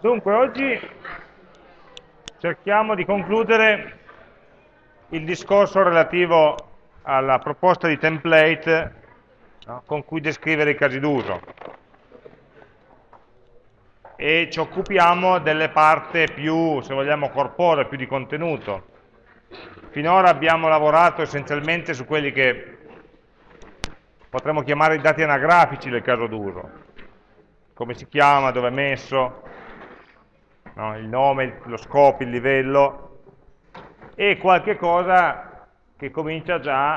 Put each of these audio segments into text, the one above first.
Dunque, oggi cerchiamo di concludere il discorso relativo alla proposta di template no, con cui descrivere i casi d'uso e ci occupiamo delle parti più, se vogliamo, corporee, più di contenuto. Finora abbiamo lavorato essenzialmente su quelli che potremmo chiamare i dati anagrafici del caso d'uso, come si chiama, dove è messo, no? il nome, lo scopo, il livello, e qualche cosa che comincia già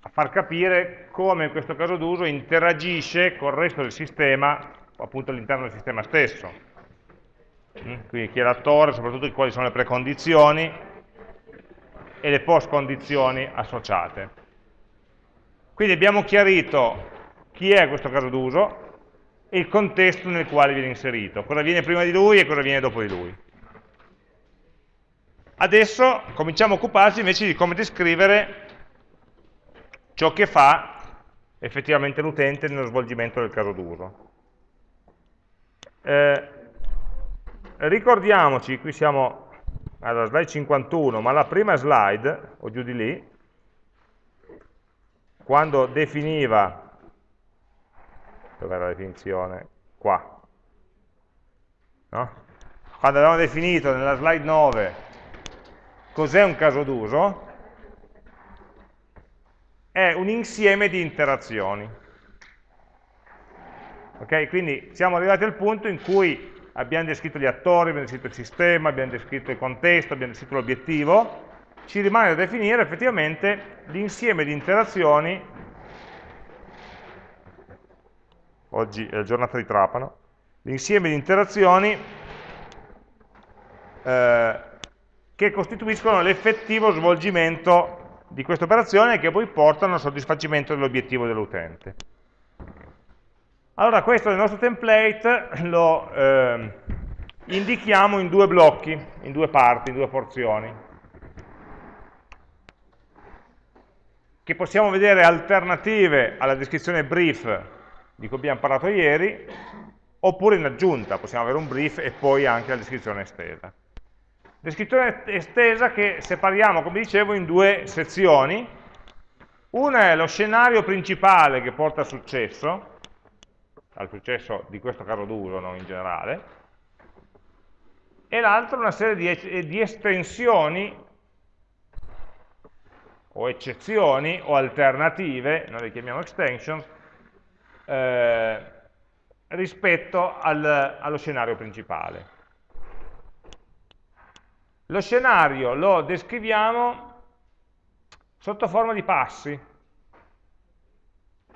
a far capire come in questo caso d'uso interagisce col resto del sistema, appunto all'interno del sistema stesso. Mm? Quindi chi è l'attore, soprattutto quali sono le precondizioni e le post condizioni associate. Quindi abbiamo chiarito chi è questo caso d'uso, il contesto nel quale viene inserito, cosa viene prima di lui e cosa viene dopo di lui. Adesso cominciamo a occuparci invece di come descrivere ciò che fa effettivamente l'utente nello svolgimento del caso d'uso. Eh, ricordiamoci, qui siamo alla slide 51, ma la prima slide, o giù di lì, quando definiva dov'è la definizione? Qua. No? Quando abbiamo definito nella slide 9 cos'è un caso d'uso, è un insieme di interazioni. Ok? Quindi siamo arrivati al punto in cui abbiamo descritto gli attori, abbiamo descritto il sistema, abbiamo descritto il contesto, abbiamo descritto l'obiettivo, ci rimane da definire effettivamente l'insieme di interazioni oggi è la giornata di Trapano, l'insieme di interazioni eh, che costituiscono l'effettivo svolgimento di questa operazione e che poi portano al soddisfacimento dell'obiettivo dell'utente. Allora questo nel nostro template lo eh, indichiamo in due blocchi, in due parti, in due porzioni, che possiamo vedere alternative alla descrizione brief di cui abbiamo parlato ieri, oppure in aggiunta, possiamo avere un brief e poi anche la descrizione estesa. Descrizione estesa che separiamo, come dicevo, in due sezioni. Una è lo scenario principale che porta al successo, al successo di questo caso d'uso, non in generale, e l'altra una serie di, di estensioni o eccezioni o alternative, noi le chiamiamo extensions, eh, rispetto al, allo scenario principale. Lo scenario lo descriviamo sotto forma di passi,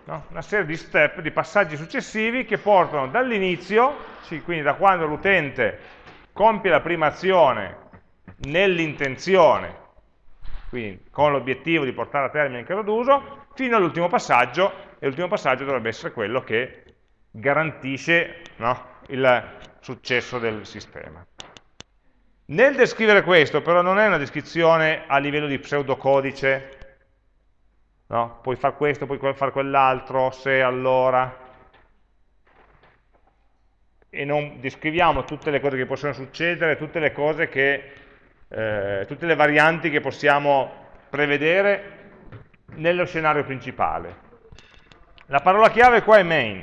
no? una serie di step, di passaggi successivi che portano dall'inizio, quindi da quando l'utente compie la prima azione nell'intenzione, quindi con l'obiettivo di portare a termine il caso d'uso, fino all'ultimo passaggio e l'ultimo passaggio dovrebbe essere quello che garantisce no, il successo del sistema. Nel descrivere questo, però, non è una descrizione a livello di pseudocodice, no? puoi fare questo, puoi fare quell'altro, se allora, e non descriviamo tutte le cose che possono succedere, tutte le cose che, eh, tutte le varianti che possiamo prevedere nello scenario principale. La parola chiave qua è main,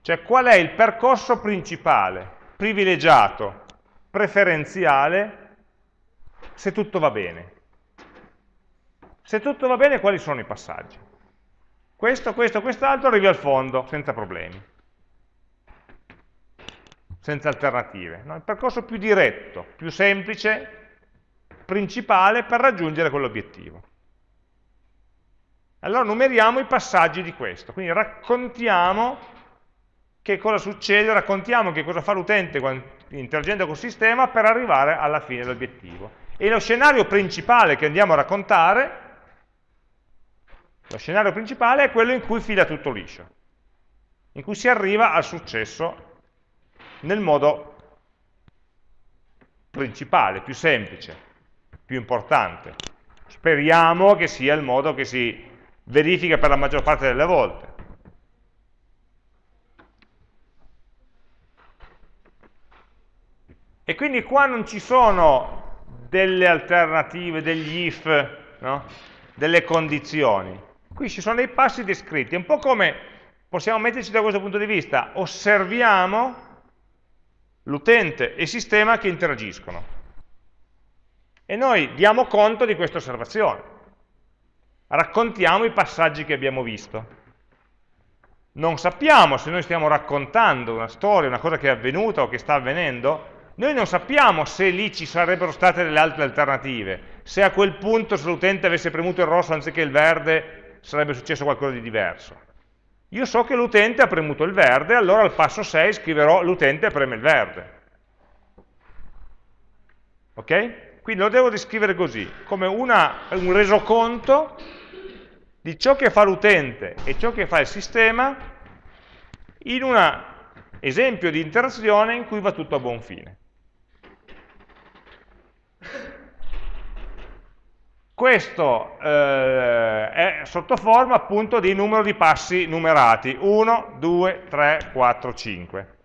cioè qual è il percorso principale, privilegiato, preferenziale, se tutto va bene. Se tutto va bene, quali sono i passaggi? Questo, questo, quest'altro arrivi al fondo, senza problemi, senza alternative. No? Il percorso più diretto, più semplice, principale per raggiungere quell'obiettivo. Allora numeriamo i passaggi di questo, quindi raccontiamo che cosa succede, raccontiamo che cosa fa l'utente interagendo col sistema per arrivare alla fine dell'obiettivo. E lo scenario principale che andiamo a raccontare, lo scenario principale è quello in cui fila tutto liscio, in cui si arriva al successo nel modo principale, più semplice, più importante. Speriamo che sia il modo che si verifica per la maggior parte delle volte. E quindi qua non ci sono delle alternative, degli if, no? delle condizioni. Qui ci sono dei passi descritti, è un po' come possiamo metterci da questo punto di vista, osserviamo l'utente e il sistema che interagiscono. E noi diamo conto di questa osservazione, raccontiamo i passaggi che abbiamo visto. Non sappiamo se noi stiamo raccontando una storia, una cosa che è avvenuta o che sta avvenendo, noi non sappiamo se lì ci sarebbero state delle altre alternative, se a quel punto se l'utente avesse premuto il rosso anziché il verde sarebbe successo qualcosa di diverso. Io so che l'utente ha premuto il verde, allora al passo 6 scriverò l'utente preme il verde. Ok? Quindi lo devo descrivere così, come una, un resoconto di ciò che fa l'utente e ciò che fa il sistema in un esempio di interazione in cui va tutto a buon fine. Questo eh, è sotto forma appunto di numero di passi numerati, 1, 2, 3, 4, 5,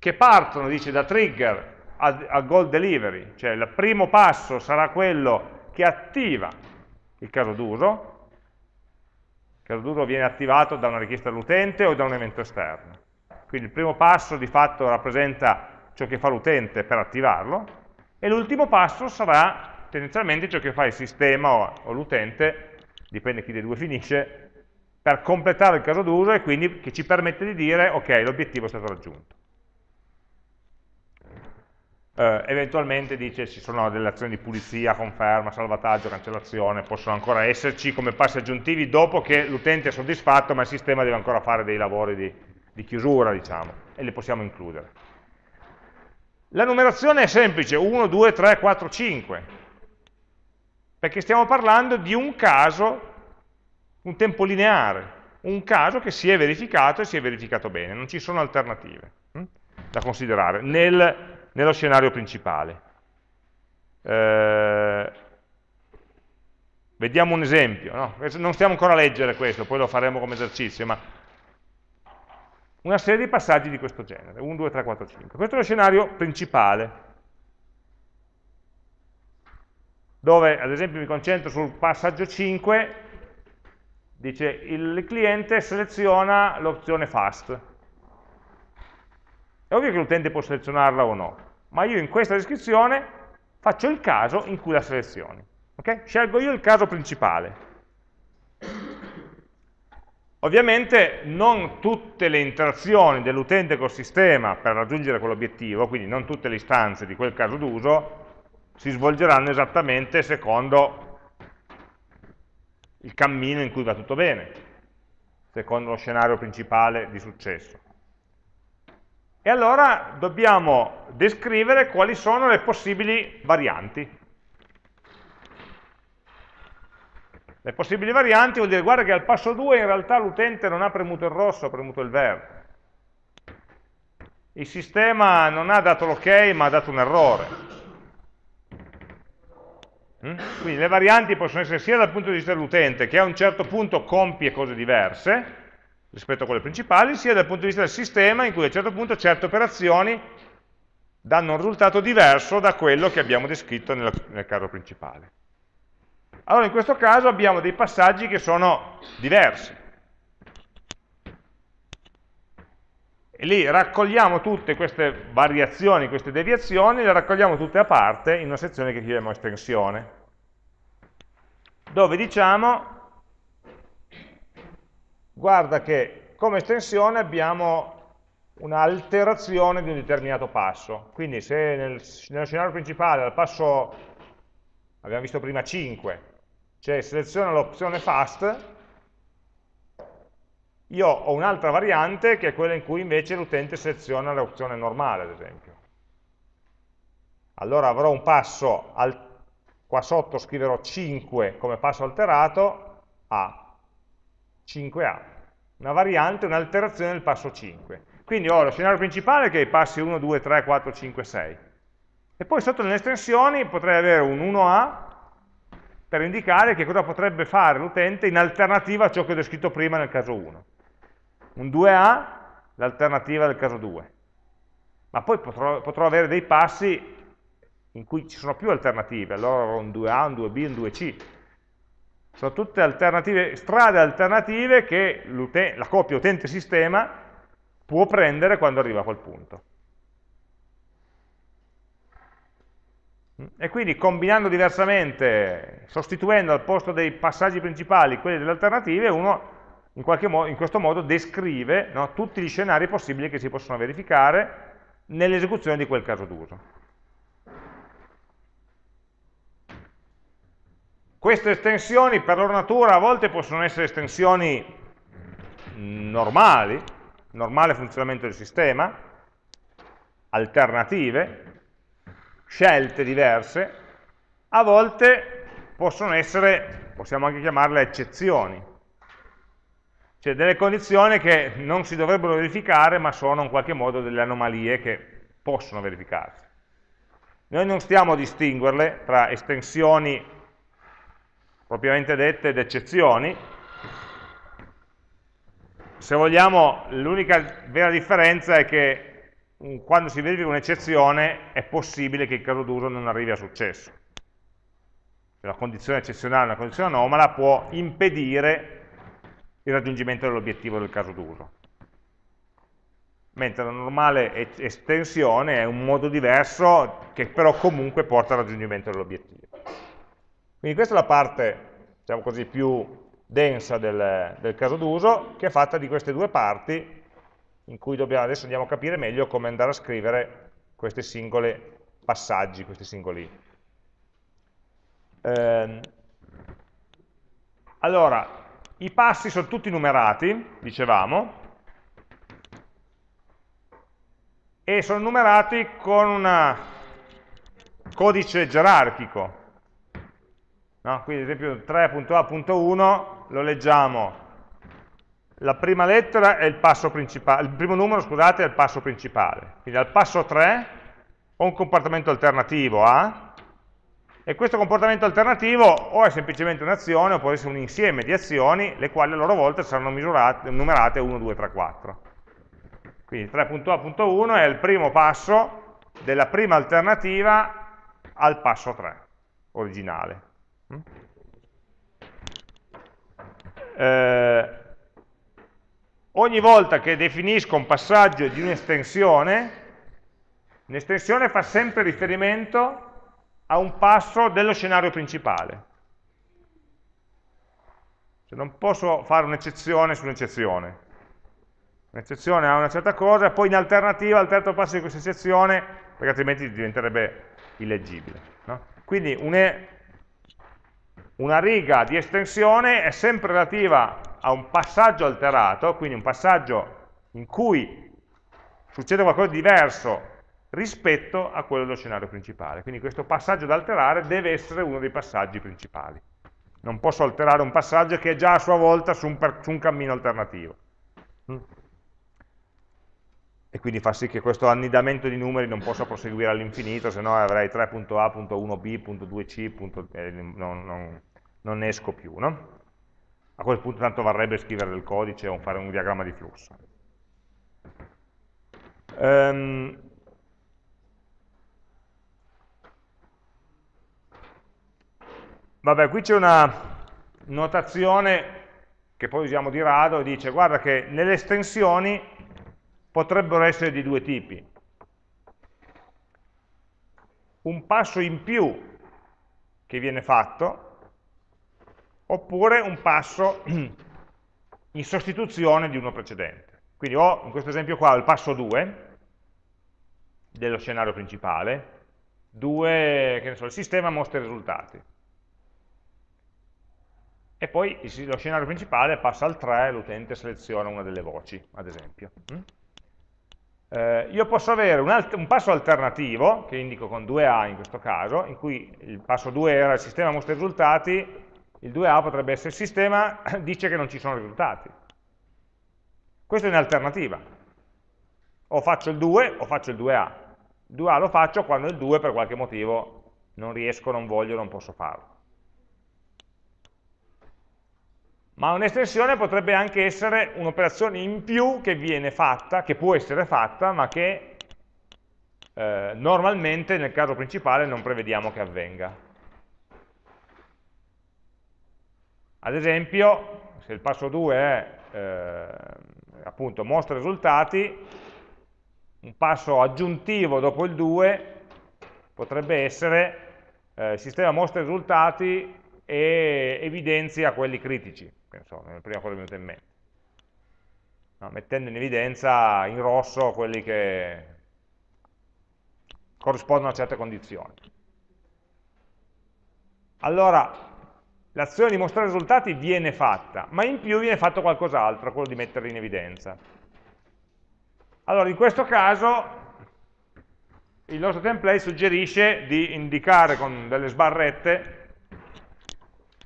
che partono, dice, da trigger a, a goal delivery, cioè il primo passo sarà quello che attiva il caso d'uso, il caso d'uso viene attivato da una richiesta dell'utente o da un evento esterno. Quindi il primo passo di fatto rappresenta ciò che fa l'utente per attivarlo, e l'ultimo passo sarà tendenzialmente ciò che fa il sistema o, o l'utente, dipende chi dei due finisce, per completare il caso d'uso e quindi che ci permette di dire ok, l'obiettivo è stato raggiunto. Eh, eventualmente dice ci sono delle azioni di pulizia, conferma, salvataggio, cancellazione, possono ancora esserci come passi aggiuntivi dopo che l'utente è soddisfatto ma il sistema deve ancora fare dei lavori di, di chiusura, diciamo, e li possiamo includere. La numerazione è semplice, 1, 2, 3, 4, 5 perché stiamo parlando di un caso, un tempo lineare, un caso che si è verificato e si è verificato bene, non ci sono alternative hm, da considerare nel, nello scenario principale. Eh, vediamo un esempio, no? non stiamo ancora a leggere questo, poi lo faremo come esercizio, ma una serie di passaggi di questo genere, 1, 2, 3, 4, 5. Questo è lo scenario principale. dove ad esempio mi concentro sul passaggio 5, dice il cliente seleziona l'opzione fast. È ovvio che l'utente può selezionarla o no, ma io in questa descrizione faccio il caso in cui la selezioni. Okay? Scelgo io il caso principale. Ovviamente non tutte le interazioni dell'utente col sistema per raggiungere quell'obiettivo, quindi non tutte le istanze di quel caso d'uso, si svolgeranno esattamente secondo il cammino in cui va tutto bene, secondo lo scenario principale di successo. E allora dobbiamo descrivere quali sono le possibili varianti. Le possibili varianti vuol dire, guarda che al passo 2 in realtà l'utente non ha premuto il rosso, ha premuto il verde. Il sistema non ha dato l'ok, ma ha dato un errore. Mm? Quindi le varianti possono essere sia dal punto di vista dell'utente, che a un certo punto compie cose diverse rispetto a quelle principali, sia dal punto di vista del sistema, in cui a un certo punto certe operazioni danno un risultato diverso da quello che abbiamo descritto nel, nel caso principale. Allora in questo caso abbiamo dei passaggi che sono diversi. E lì raccogliamo tutte queste variazioni, queste deviazioni, le raccogliamo tutte a parte in una sezione che chiamiamo estensione, dove diciamo, guarda che come estensione abbiamo un'alterazione di un determinato passo. Quindi se nel, nello scenario principale al passo, abbiamo visto prima 5, cioè seleziona l'opzione fast, io ho un'altra variante che è quella in cui invece l'utente seleziona l'opzione normale, ad esempio. Allora avrò un passo, al, qua sotto scriverò 5 come passo alterato, A, 5A. Una variante, un'alterazione del passo 5. Quindi ho lo scenario principale che è i passi 1, 2, 3, 4, 5, 6. E poi sotto nelle estensioni potrei avere un 1A per indicare che cosa potrebbe fare l'utente in alternativa a ciò che ho descritto prima nel caso 1 un 2A, l'alternativa del caso 2. ma poi potrò, potrò avere dei passi in cui ci sono più alternative, allora avrò un 2A, un 2B, un 2C. Sono tutte alternative, strade alternative che la coppia utente-sistema può prendere quando arriva a quel punto. E quindi combinando diversamente, sostituendo al posto dei passaggi principali quelli delle alternative, uno in, modo, in questo modo descrive no, tutti gli scenari possibili che si possono verificare nell'esecuzione di quel caso d'uso. Queste estensioni per loro natura a volte possono essere estensioni normali, normale funzionamento del sistema, alternative, scelte diverse, a volte possono essere, possiamo anche chiamarle eccezioni, cioè delle condizioni che non si dovrebbero verificare ma sono in qualche modo delle anomalie che possono verificarsi. Noi non stiamo a distinguerle tra estensioni propriamente dette ed eccezioni. Se vogliamo, l'unica vera differenza è che quando si verifica un'eccezione è possibile che il caso d'uso non arrivi a successo. La condizione eccezionale, una condizione anomala, può impedire il raggiungimento dell'obiettivo del caso d'uso. Mentre la normale estensione è un modo diverso che però comunque porta al raggiungimento dell'obiettivo. Quindi questa è la parte, diciamo così, più densa del, del caso d'uso, che è fatta di queste due parti, in cui dobbiamo, adesso andiamo a capire meglio come andare a scrivere questi singoli passaggi, questi singoli... Eh, allora, i passi sono tutti numerati, dicevamo, e sono numerati con un codice gerarchico, No? Quindi ad esempio 3.a.1 lo leggiamo, la prima lettera è il passo principale, il primo numero scusate è il passo principale, quindi al passo 3 ho un comportamento alternativo A, e questo comportamento alternativo o è semplicemente un'azione o può essere un insieme di azioni, le quali a loro volta saranno misurate, numerate 1, 2, 3, 4. Quindi 3.a.1 è il primo passo della prima alternativa al passo 3 originale. Eh, ogni volta che definisco un passaggio di un'estensione, un'estensione fa sempre riferimento a un passo dello scenario principale. Cioè non posso fare un'eccezione sull'eccezione. Un'eccezione a una certa cosa, poi in alternativa al terzo passo di questa eccezione, perché altrimenti diventerebbe illeggibile. No? Quindi una riga di estensione è sempre relativa a un passaggio alterato, quindi un passaggio in cui succede qualcosa di diverso rispetto a quello dello scenario principale. Quindi questo passaggio da alterare deve essere uno dei passaggi principali. Non posso alterare un passaggio che è già a sua volta su un, su un cammino alternativo. E quindi fa sì che questo annidamento di numeri non possa proseguire all'infinito, se no avrei 3.a.1b.2c, eh, non, non, non, ne esco più. No? A quel punto tanto varrebbe scrivere del codice o fare un diagramma di flusso. Um, Vabbè, qui c'è una notazione che poi usiamo di rado, dice guarda che nelle estensioni potrebbero essere di due tipi. Un passo in più che viene fatto, oppure un passo in sostituzione di uno precedente. Quindi ho in questo esempio qua il passo 2 dello scenario principale, 2, che ne so, il sistema mostra i risultati e poi lo scenario principale passa al 3 e l'utente seleziona una delle voci, ad esempio. Eh, io posso avere un, un, passo alternativo, che indico con 2A in questo caso, in cui il passo 2 era il sistema mostra risultati, il 2A potrebbe essere il sistema dice che non ci sono risultati. Questa è un'alternativa. O faccio il 2 o faccio il 2A. Il 2A lo faccio quando il 2 per qualche motivo non riesco, non voglio, non posso farlo. Ma un'estensione potrebbe anche essere un'operazione in più che viene fatta, che può essere fatta, ma che eh, normalmente nel caso principale non prevediamo che avvenga. Ad esempio, se il passo 2 è eh, appunto mostra risultati, un passo aggiuntivo dopo il 2 potrebbe essere eh, sistema mostra risultati e evidenzia quelli critici, penso, è la prima cosa che mi è venuta in mente. No, mettendo in evidenza in rosso quelli che corrispondono a certe condizioni. Allora, l'azione di mostrare risultati viene fatta, ma in più viene fatto qualcos'altro, quello di metterli in evidenza. Allora, in questo caso il nostro template suggerisce di indicare con delle sbarrette,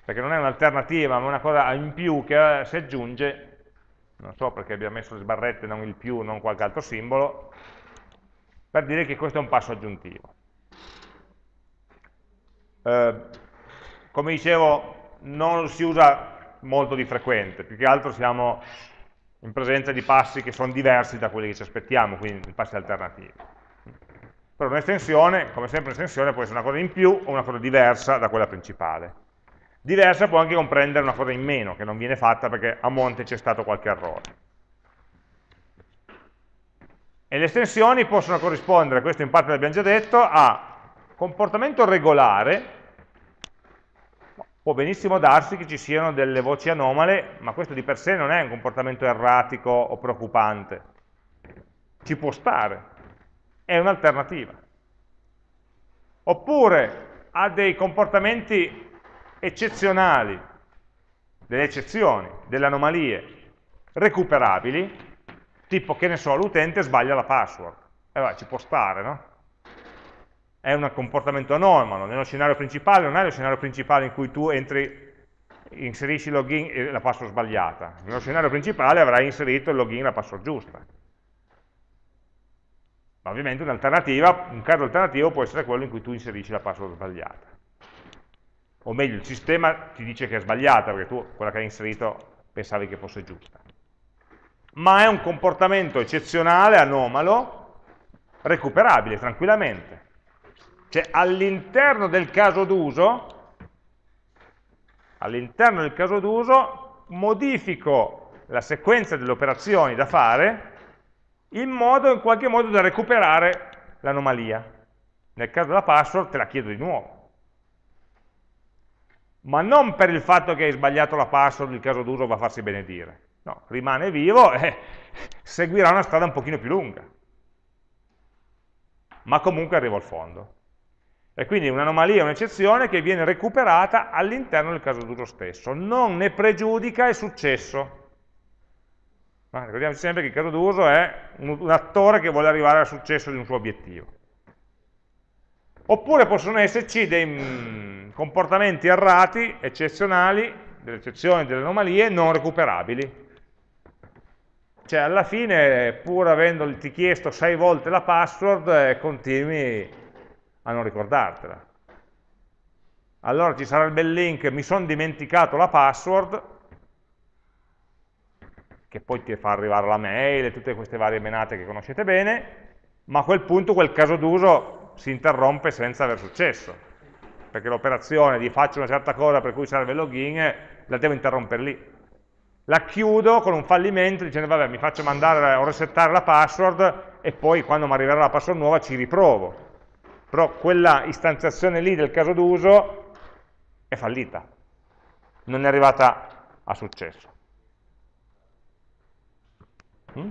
perché non è un'alternativa, ma una cosa in più che si aggiunge, non so perché abbia messo le sbarrette, non il più, non qualche altro simbolo, per dire che questo è un passo aggiuntivo. Eh, come dicevo, non si usa molto di frequente, più che altro siamo in presenza di passi che sono diversi da quelli che ci aspettiamo, quindi passi alternativi. Però un'estensione, come sempre un'estensione, può essere una cosa in più o una cosa diversa da quella principale. Diversa può anche comprendere una cosa in meno, che non viene fatta perché a monte c'è stato qualche errore. E le estensioni possono corrispondere, questo in parte l'abbiamo già detto, a comportamento regolare, può benissimo darsi che ci siano delle voci anomale, ma questo di per sé non è un comportamento erratico o preoccupante. Ci può stare, è un'alternativa. Oppure ha dei comportamenti eccezionali, delle eccezioni, delle anomalie recuperabili, tipo che ne so, l'utente sbaglia la password. E eh, va, ci può stare, no? È un comportamento anomalo, nello scenario principale non è lo scenario principale in cui tu entri, inserisci il login e la password sbagliata. Nello scenario principale avrai inserito il login e la password giusta. Ma ovviamente un'alternativa, un caso alternativo può essere quello in cui tu inserisci la password sbagliata. O meglio, il sistema ti dice che è sbagliata, perché tu quella che hai inserito pensavi che fosse giusta. Ma è un comportamento eccezionale, anomalo, recuperabile tranquillamente. Cioè all'interno del caso d'uso, all'interno del caso d'uso modifico la sequenza delle operazioni da fare in modo in qualche modo da recuperare l'anomalia. Nel caso della password te la chiedo di nuovo. Ma non per il fatto che hai sbagliato la password, il caso d'uso va a farsi benedire. No, rimane vivo e seguirà una strada un pochino più lunga. Ma comunque arrivo al fondo. E quindi un'anomalia, un'eccezione che viene recuperata all'interno del caso d'uso stesso. Non ne pregiudica il successo. Ma ricordiamoci sempre che il caso d'uso è un, un attore che vuole arrivare al successo di un suo obiettivo. Oppure possono esserci dei mm, comportamenti errati, eccezionali, delle eccezioni, delle anomalie non recuperabili. Cioè alla fine, pur avendoti chiesto sei volte la password, eh, continui a non ricordartela. Allora ci sarà il bel link, mi sono dimenticato la password, che poi ti fa arrivare la mail e tutte queste varie menate che conoscete bene, ma a quel punto quel caso d'uso si interrompe senza aver successo, perché l'operazione di faccio una certa cosa per cui serve il login, la devo interrompere lì. La chiudo con un fallimento dicendo vabbè mi faccio mandare o resettare la password e poi quando mi arriverà la password nuova ci riprovo. Però quella istanziazione lì del caso d'uso è fallita, non è arrivata a successo. Mm?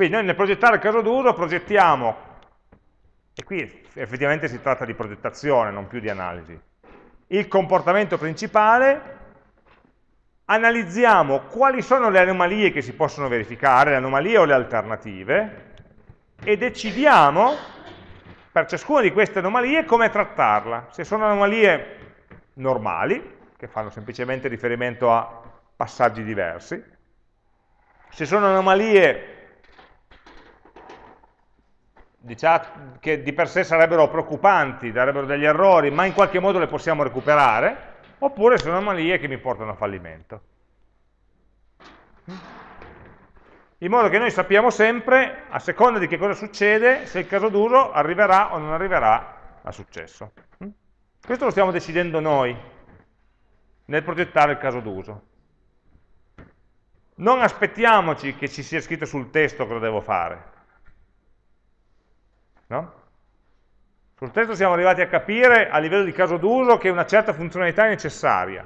Quindi noi nel progettare il caso d'uso progettiamo, e qui effettivamente si tratta di progettazione, non più di analisi, il comportamento principale, analizziamo quali sono le anomalie che si possono verificare, le anomalie o le alternative, e decidiamo per ciascuna di queste anomalie come trattarla. Se sono anomalie normali, che fanno semplicemente riferimento a passaggi diversi, se sono anomalie diciamo, che di per sé sarebbero preoccupanti, darebbero degli errori, ma in qualche modo le possiamo recuperare, oppure sono anomalie che mi portano a fallimento. in modo che noi sappiamo sempre, a seconda di che cosa succede, se il caso d'uso arriverà o non arriverà a successo. Questo lo stiamo decidendo noi nel progettare il caso d'uso. Non aspettiamoci che ci sia scritto sul testo cosa devo fare. No? Sul testo siamo arrivati a capire a livello di caso d'uso che una certa funzionalità è necessaria.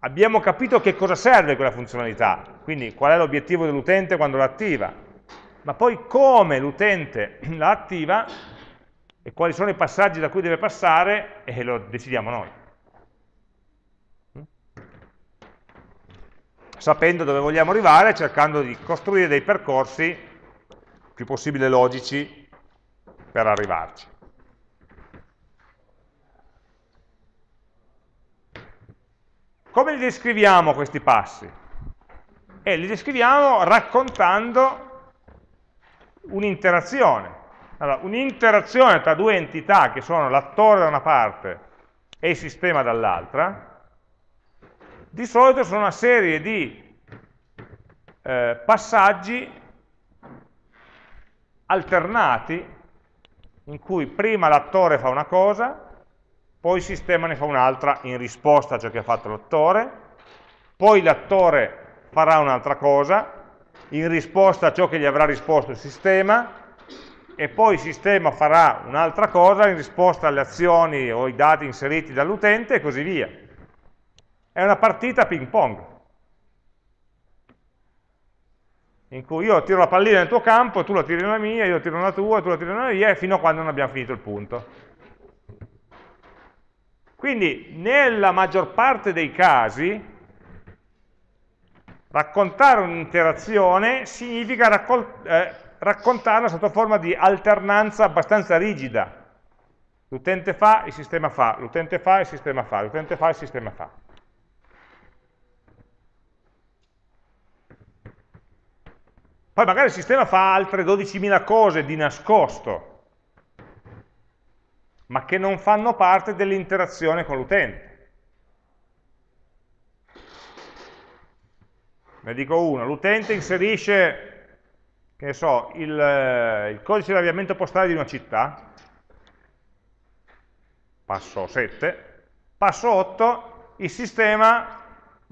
Abbiamo capito che cosa serve quella funzionalità, quindi qual è l'obiettivo dell'utente quando la attiva, ma poi come l'utente la attiva e quali sono i passaggi da cui deve passare e lo decidiamo noi. Sapendo dove vogliamo arrivare, cercando di costruire dei percorsi più possibile logici per arrivarci. Come li descriviamo questi passi? E li descriviamo raccontando un'interazione. Allora, un'interazione tra due entità che sono l'attore da una parte e il sistema dall'altra, di solito sono una serie di eh, passaggi alternati in cui prima l'attore fa una cosa, poi il sistema ne fa un'altra in risposta a ciò che ha fatto l'attore, poi l'attore farà un'altra cosa in risposta a ciò che gli avrà risposto il sistema, e poi il sistema farà un'altra cosa in risposta alle azioni o ai dati inseriti dall'utente e così via. È una partita ping pong. In cui io tiro la pallina nel tuo campo, tu la tiri nella mia, io tiro nella tua, tu la tiri nella mia, fino a quando non abbiamo finito il punto. Quindi, nella maggior parte dei casi, raccontare un'interazione significa eh, raccontarla sotto forma di alternanza abbastanza rigida. L'utente fa, il sistema fa, l'utente fa, il sistema fa, l'utente fa, il sistema fa. Poi magari il sistema fa altre 12.000 cose di nascosto, ma che non fanno parte dell'interazione con l'utente. Ne dico uno, l'utente inserisce, che ne so, il, il codice di avviamento postale di una città, passo 7, passo 8, il sistema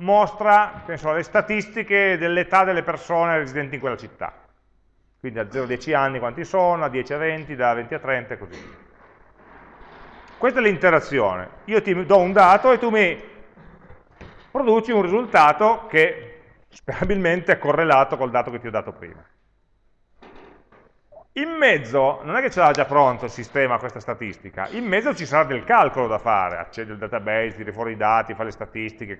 mostra penso, le statistiche dell'età delle persone residenti in quella città. Quindi da 0 a 10 anni quanti sono, da 10 a 20, da 20 a 30 e così via. Questa è l'interazione. Io ti do un dato e tu mi produci un risultato che sperabilmente è correlato col dato che ti ho dato prima. In mezzo, non è che ce l'ha già pronto il sistema questa statistica, in mezzo ci sarà del calcolo da fare, accede al database, tira fuori i dati, fa le statistiche,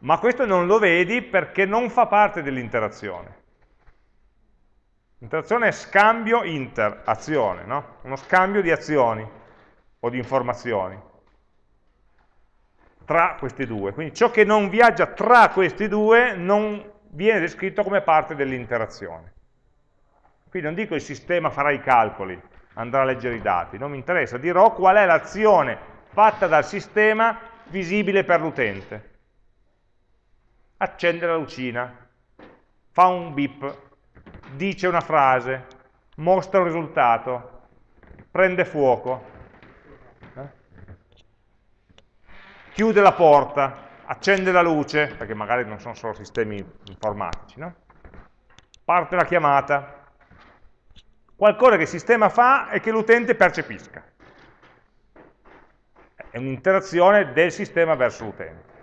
ma questo non lo vedi perché non fa parte dell'interazione. L'interazione è scambio inter-azione, no? uno scambio di azioni o di informazioni tra questi due. Quindi ciò che non viaggia tra questi due non viene descritto come parte dell'interazione. Quindi non dico il sistema farà i calcoli, andrà a leggere i dati, non mi interessa, dirò qual è l'azione fatta dal sistema visibile per l'utente accende la lucina, fa un beep, dice una frase, mostra un risultato, prende fuoco, eh? chiude la porta, accende la luce, perché magari non sono solo sistemi informatici, no? parte la chiamata, qualcosa che il sistema fa e che l'utente percepisca. È un'interazione del sistema verso l'utente.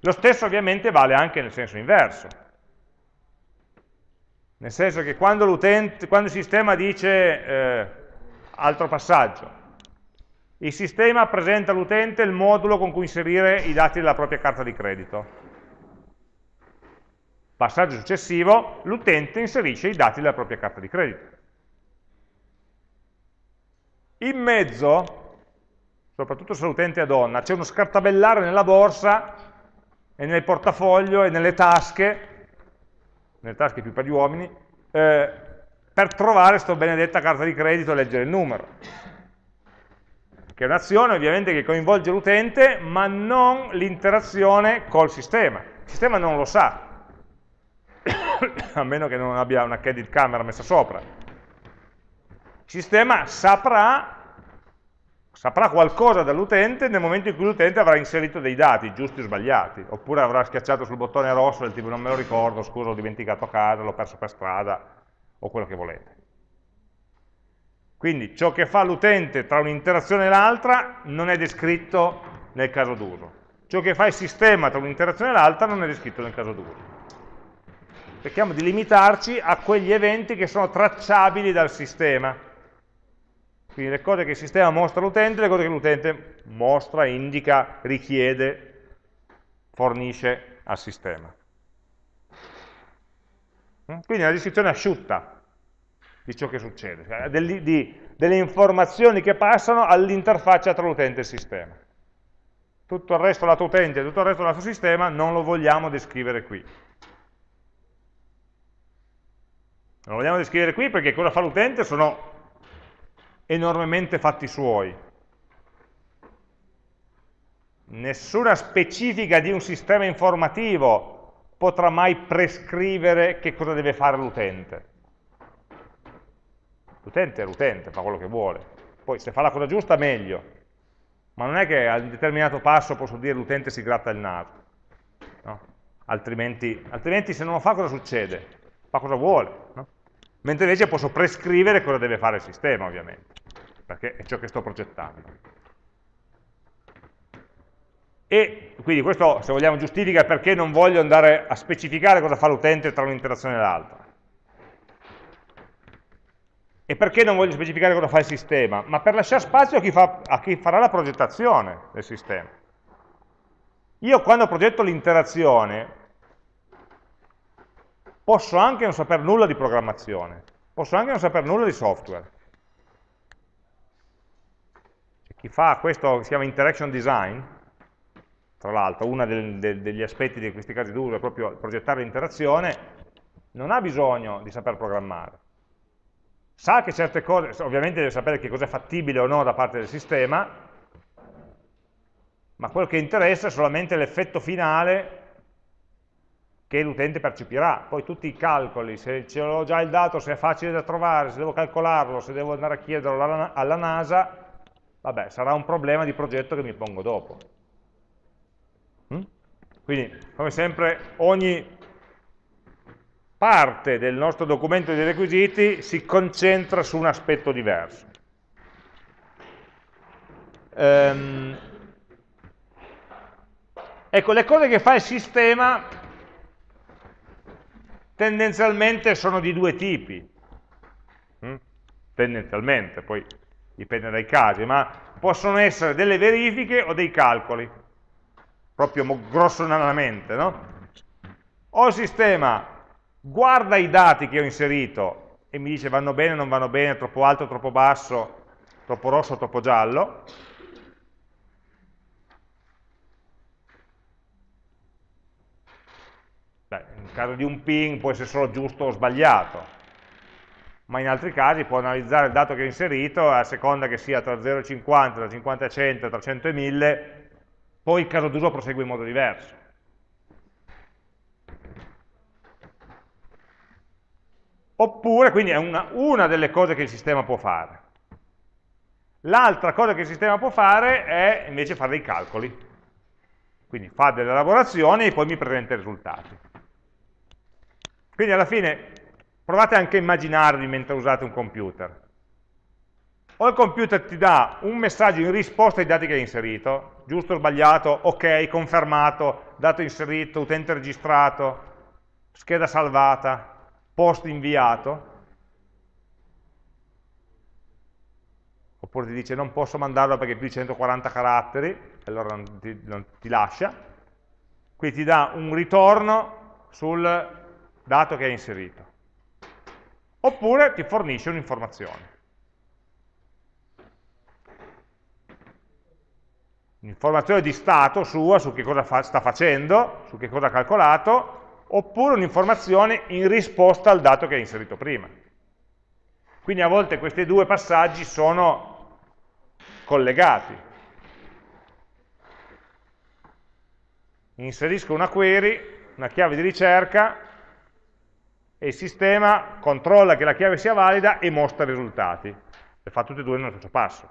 Lo stesso ovviamente vale anche nel senso inverso. Nel senso che quando, quando il sistema dice eh, altro passaggio, il sistema presenta all'utente il modulo con cui inserire i dati della propria carta di credito. Passaggio successivo, l'utente inserisce i dati della propria carta di credito. In mezzo, soprattutto se l'utente è donna, c'è uno scartabellare nella borsa e nel portafoglio e nelle tasche, nelle tasche più per gli uomini, eh, per trovare questa benedetta carta di credito e leggere il numero. Che è un'azione ovviamente che coinvolge l'utente, ma non l'interazione col sistema. Il sistema non lo sa. a meno che non abbia una candid camera messa sopra. Il sistema saprà, saprà qualcosa dall'utente nel momento in cui l'utente avrà inserito dei dati, giusti o sbagliati, oppure avrà schiacciato sul bottone rosso del tipo non me lo ricordo, scusa, l'ho dimenticato a casa, l'ho perso per strada, o quello che volete. Quindi ciò che fa l'utente tra un'interazione e l'altra non è descritto nel caso d'uso. Ciò che fa il sistema tra un'interazione e l'altra non è descritto nel caso d'uso. Cerchiamo di limitarci a quegli eventi che sono tracciabili dal sistema. Quindi le cose che il sistema mostra all'utente, le cose che l'utente mostra, indica, richiede, fornisce al sistema. Quindi una descrizione asciutta, di ciò che succede, cioè delle, di, delle informazioni che passano all'interfaccia tra l'utente e il sistema. Tutto il resto lato utente tutto il resto lato sistema non lo vogliamo descrivere qui. Non lo vogliamo descrivere qui perché cosa fa l'utente sono enormemente fatti suoi. Nessuna specifica di un sistema informativo potrà mai prescrivere che cosa deve fare l'utente L'utente è l'utente, fa quello che vuole. Poi se fa la cosa giusta meglio, ma non è che a un determinato passo posso dire l'utente si gratta il naso. No? Altrimenti, altrimenti, se non lo fa cosa succede? Fa cosa vuole. No? Mentre invece posso prescrivere cosa deve fare il sistema, ovviamente, perché è ciò che sto progettando. E quindi questo, se vogliamo, giustifica perché non voglio andare a specificare cosa fa l'utente tra un'interazione e l'altra. E perché non voglio specificare cosa fa il sistema? Ma per lasciare spazio a chi, fa, a chi farà la progettazione del sistema. Io quando progetto l'interazione posso anche non sapere nulla di programmazione, posso anche non sapere nulla di software. Chi fa questo si chiama interaction design, tra l'altro uno degli aspetti di questi casi d'uso è proprio progettare l'interazione, non ha bisogno di saper programmare sa che certe cose, ovviamente deve sapere che cosa è fattibile o no da parte del sistema, ma quello che interessa è solamente l'effetto finale che l'utente percepirà. Poi tutti i calcoli, se ce l'ho già il dato, se è facile da trovare, se devo calcolarlo, se devo andare a chiederlo alla NASA, vabbè, sarà un problema di progetto che mi pongo dopo. Mm? Quindi, come sempre, ogni parte del nostro documento dei requisiti si concentra su un aspetto diverso. Ehm, ecco, le cose che fa il sistema tendenzialmente sono di due tipi, mm? tendenzialmente, poi dipende dai casi, ma possono essere delle verifiche o dei calcoli, proprio grossolanamente, no? O il sistema guarda i dati che ho inserito e mi dice vanno bene, non vanno bene, troppo alto, troppo basso, troppo rosso, troppo giallo. Beh, in caso di un ping può essere solo giusto o sbagliato, ma in altri casi può analizzare il dato che ho inserito a seconda che sia tra 0 e 50, tra 50 e 100, tra 100 e 1000, poi il caso d'uso prosegue in modo diverso. Oppure, quindi è una, una delle cose che il sistema può fare. L'altra cosa che il sistema può fare è invece fare dei calcoli. Quindi fa delle elaborazioni e poi mi presenta i risultati. Quindi alla fine provate anche a immaginarvi mentre usate un computer. O il computer ti dà un messaggio in risposta ai dati che hai inserito, giusto o sbagliato, ok, confermato, dato inserito, utente registrato, scheda salvata, post inviato, oppure ti dice non posso mandarlo perché è più di 140 caratteri, allora non ti, non ti lascia, quindi ti dà un ritorno sul dato che hai inserito. Oppure ti fornisce un'informazione. Un'informazione di stato sua su che cosa fa, sta facendo, su che cosa ha calcolato, oppure un'informazione in risposta al dato che hai inserito prima. Quindi a volte questi due passaggi sono collegati. Inserisco una query, una chiave di ricerca, e il sistema controlla che la chiave sia valida e mostra i risultati. Le fa tutte e due nello stesso passo.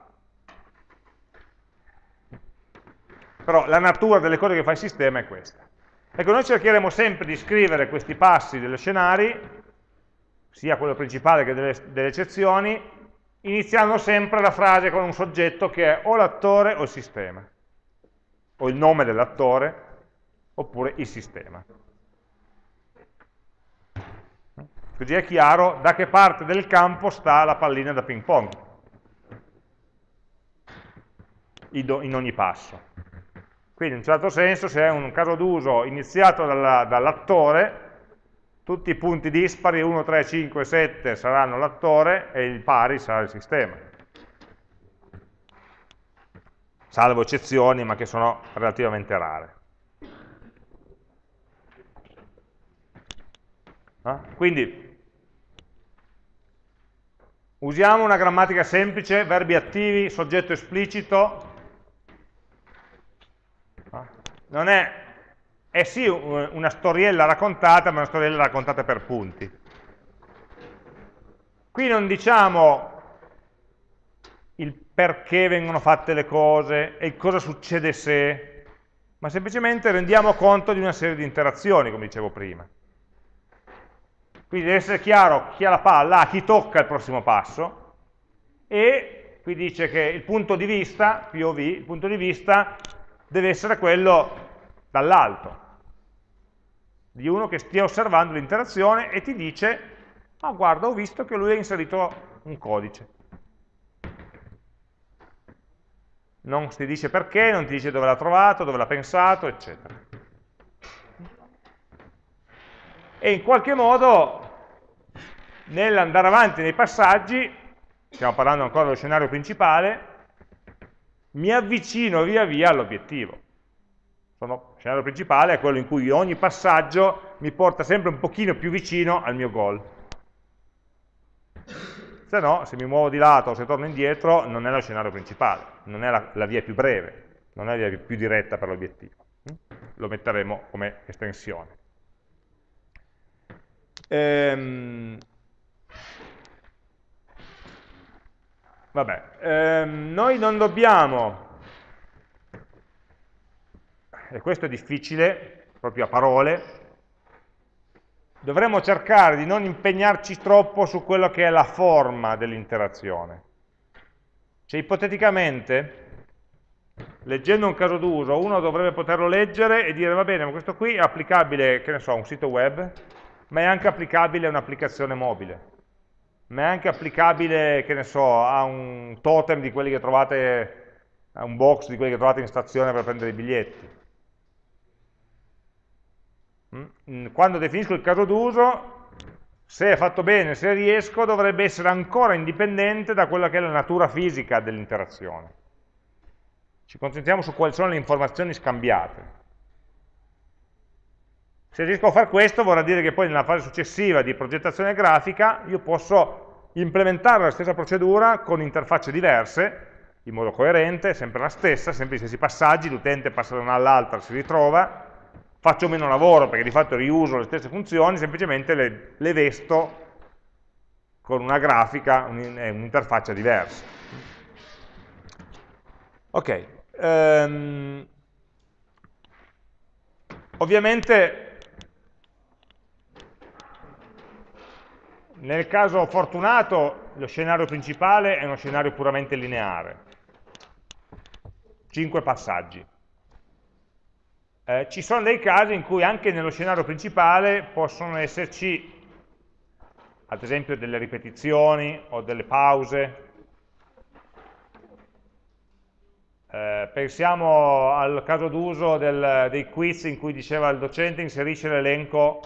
Però la natura delle cose che fa il sistema è questa. Ecco, noi cercheremo sempre di scrivere questi passi degli scenari, sia quello principale che delle, delle eccezioni, iniziando sempre la frase con un soggetto che è o l'attore o il sistema, o il nome dell'attore, oppure il sistema. Così è chiaro da che parte del campo sta la pallina da ping pong, in ogni passo. Quindi in un certo senso se è un caso d'uso iniziato dall'attore, tutti i punti dispari 1, 3, 5, 7 saranno l'attore e il pari sarà il sistema. Salvo eccezioni, ma che sono relativamente rare. Ah? Quindi usiamo una grammatica semplice, verbi attivi, soggetto esplicito, non è, è sì una storiella raccontata, ma una storiella raccontata per punti. Qui non diciamo il perché vengono fatte le cose e cosa succede se, ma semplicemente rendiamo conto di una serie di interazioni, come dicevo prima. Quindi deve essere chiaro chi ha la palla, a chi tocca il prossimo passo, e qui dice che il punto di vista, POV, il punto di vista deve essere quello dall'alto, di uno che stia osservando l'interazione e ti dice, ah guarda ho visto che lui ha inserito un codice. Non ti dice perché, non ti dice dove l'ha trovato, dove l'ha pensato, eccetera. E in qualche modo, nell'andare avanti nei passaggi, stiamo parlando ancora dello scenario principale, mi avvicino via via all'obiettivo. Il scenario principale è quello in cui ogni passaggio mi porta sempre un pochino più vicino al mio goal. Se no, se mi muovo di lato o se torno indietro, non è lo scenario principale, non è la, la via più breve, non è la via più diretta per l'obiettivo. Lo metteremo come estensione. Ehm, Vabbè, ehm, noi non dobbiamo, e questo è difficile, proprio a parole, dovremmo cercare di non impegnarci troppo su quello che è la forma dell'interazione. Cioè, ipoteticamente, leggendo un caso d'uso, uno dovrebbe poterlo leggere e dire, va bene, ma questo qui è applicabile, che ne so, a un sito web, ma è anche applicabile a un'applicazione mobile ma è anche applicabile, che ne so, a un totem di quelli che trovate, a un box di quelli che trovate in stazione per prendere i biglietti. Mm? Quando definisco il caso d'uso, se è fatto bene, se riesco, dovrebbe essere ancora indipendente da quella che è la natura fisica dell'interazione. Ci concentriamo su quali sono le informazioni scambiate. Se riesco a fare questo vorrà dire che poi nella fase successiva di progettazione grafica io posso implementare la stessa procedura con interfacce diverse, in modo coerente, sempre la stessa, sempre gli stessi passaggi, l'utente passa da una all'altra, si ritrova, faccio meno lavoro perché di fatto riuso le stesse funzioni, semplicemente le, le vesto con una grafica, un'interfaccia diversa. Ok, um, ovviamente Nel caso fortunato lo scenario principale è uno scenario puramente lineare, 5 passaggi. Eh, ci sono dei casi in cui anche nello scenario principale possono esserci ad esempio delle ripetizioni o delle pause. Eh, pensiamo al caso d'uso dei quiz in cui diceva il docente inserisce l'elenco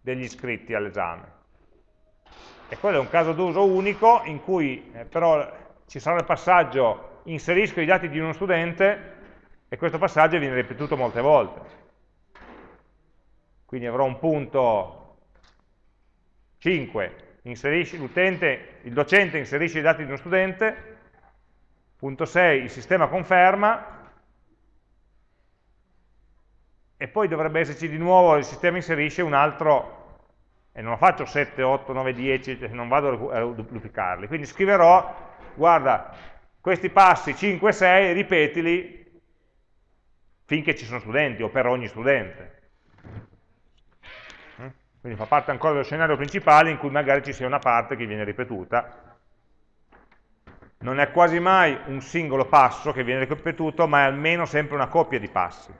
degli iscritti all'esame. E quello è un caso d'uso unico in cui eh, però ci sarà il passaggio inserisco i dati di uno studente e questo passaggio viene ripetuto molte volte. Quindi avrò un punto 5, il docente inserisce i dati di uno studente, punto 6, il sistema conferma, e poi dovrebbe esserci di nuovo il sistema inserisce un altro e non faccio 7, 8, 9, 10, non vado a duplicarli. Quindi scriverò, guarda, questi passi 5, 6, ripetili finché ci sono studenti o per ogni studente. Mm? Quindi fa parte ancora dello scenario principale in cui magari ci sia una parte che viene ripetuta. Non è quasi mai un singolo passo che viene ripetuto, ma è almeno sempre una coppia di passi,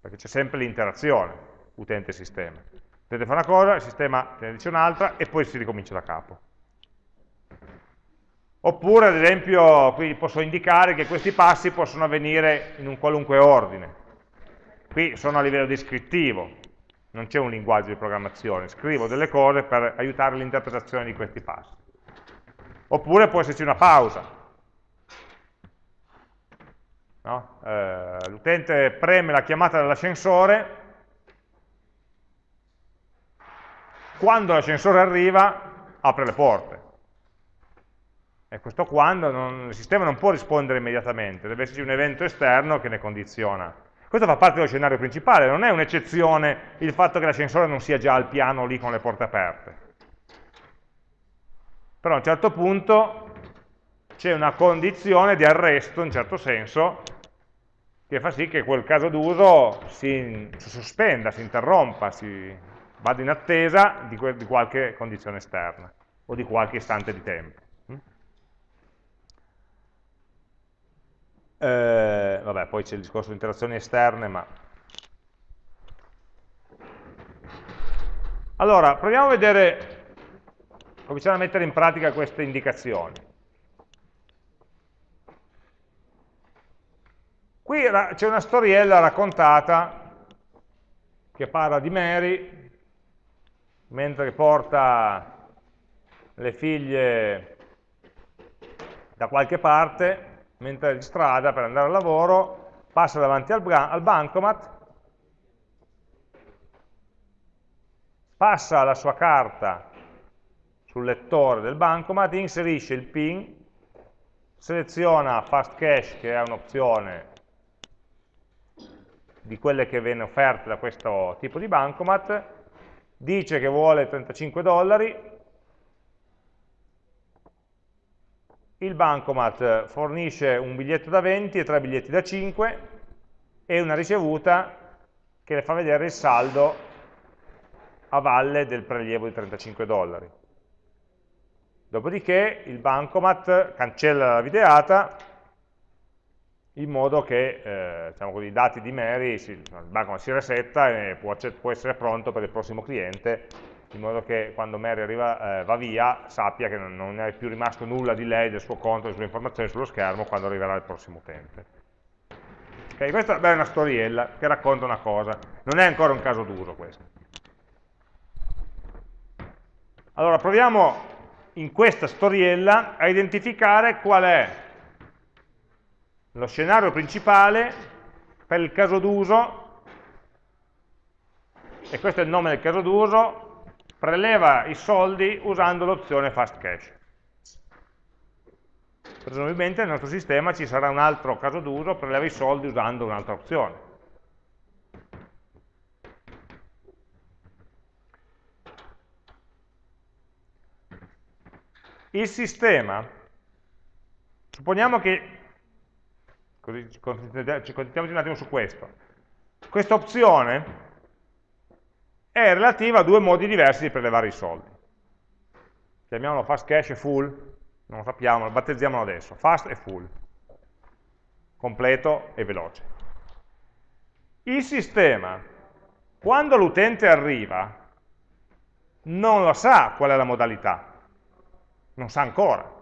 perché c'è sempre l'interazione utente-sistema. L'utente fa una cosa, il sistema te ne dice un'altra e poi si ricomincia da capo. Oppure, ad esempio, qui posso indicare che questi passi possono avvenire in un qualunque ordine. Qui sono a livello descrittivo, non c'è un linguaggio di programmazione, scrivo delle cose per aiutare l'interpretazione di questi passi. Oppure può esserci una pausa. No? Eh, L'utente preme la chiamata dell'ascensore, quando l'ascensore arriva apre le porte e questo quando non, il sistema non può rispondere immediatamente, deve esserci un evento esterno che ne condiziona. Questo fa parte dello scenario principale, non è un'eccezione il fatto che l'ascensore non sia già al piano lì con le porte aperte. Però a un certo punto c'è una condizione di arresto, in certo senso, che fa sì che quel caso d'uso si, si, sospenda, si interrompa, si vada in attesa di, di qualche condizione esterna o di qualche istante di tempo. Eh, vabbè, poi c'è il discorso di interazioni esterne, ma... Allora, proviamo a vedere, cominciamo a mettere in pratica queste indicazioni. Qui c'è una storiella raccontata che parla di Mary, mentre porta le figlie da qualche parte, mentre è in strada per andare al lavoro, passa davanti al, al bancomat, passa la sua carta sul lettore del bancomat, inserisce il PIN, seleziona Fast Cash, che è un'opzione di quelle che viene offerte da questo tipo di bancomat, dice che vuole 35 dollari, il bancomat fornisce un biglietto da 20 e tre biglietti da 5 e una ricevuta che le fa vedere il saldo a valle del prelievo di 35 dollari. Dopodiché il bancomat cancella la videata in modo che eh, diciamo così, i dati di Mary, si, il bancomat si resetta e può, può essere pronto per il prossimo cliente in modo che quando Mary arriva, eh, va via sappia che non, non, è più rimasto nulla di lei, del suo conto, delle sue informazioni sullo schermo quando arriverà il prossimo utente. Okay, questa è una storiella che racconta una cosa, non è ancora un caso d'uso questo. Allora proviamo in questa storiella a identificare qual è lo scenario principale per il caso d'uso, e questo è il nome del caso d'uso, preleva i soldi usando l'opzione fast cash. Presumibilmente nel nostro sistema ci sarà un altro caso d'uso, preleva i soldi usando un'altra opzione. Il sistema, supponiamo che, così ci concentriamoci un attimo su questo, questa opzione è relativa a due modi diversi di prelevare i soldi. Chiamiamolo fast cash e full, non lo sappiamo, lo battezziamolo adesso, fast e full, completo e veloce. Il sistema, quando l'utente arriva, non lo sa qual è la modalità, non sa ancora,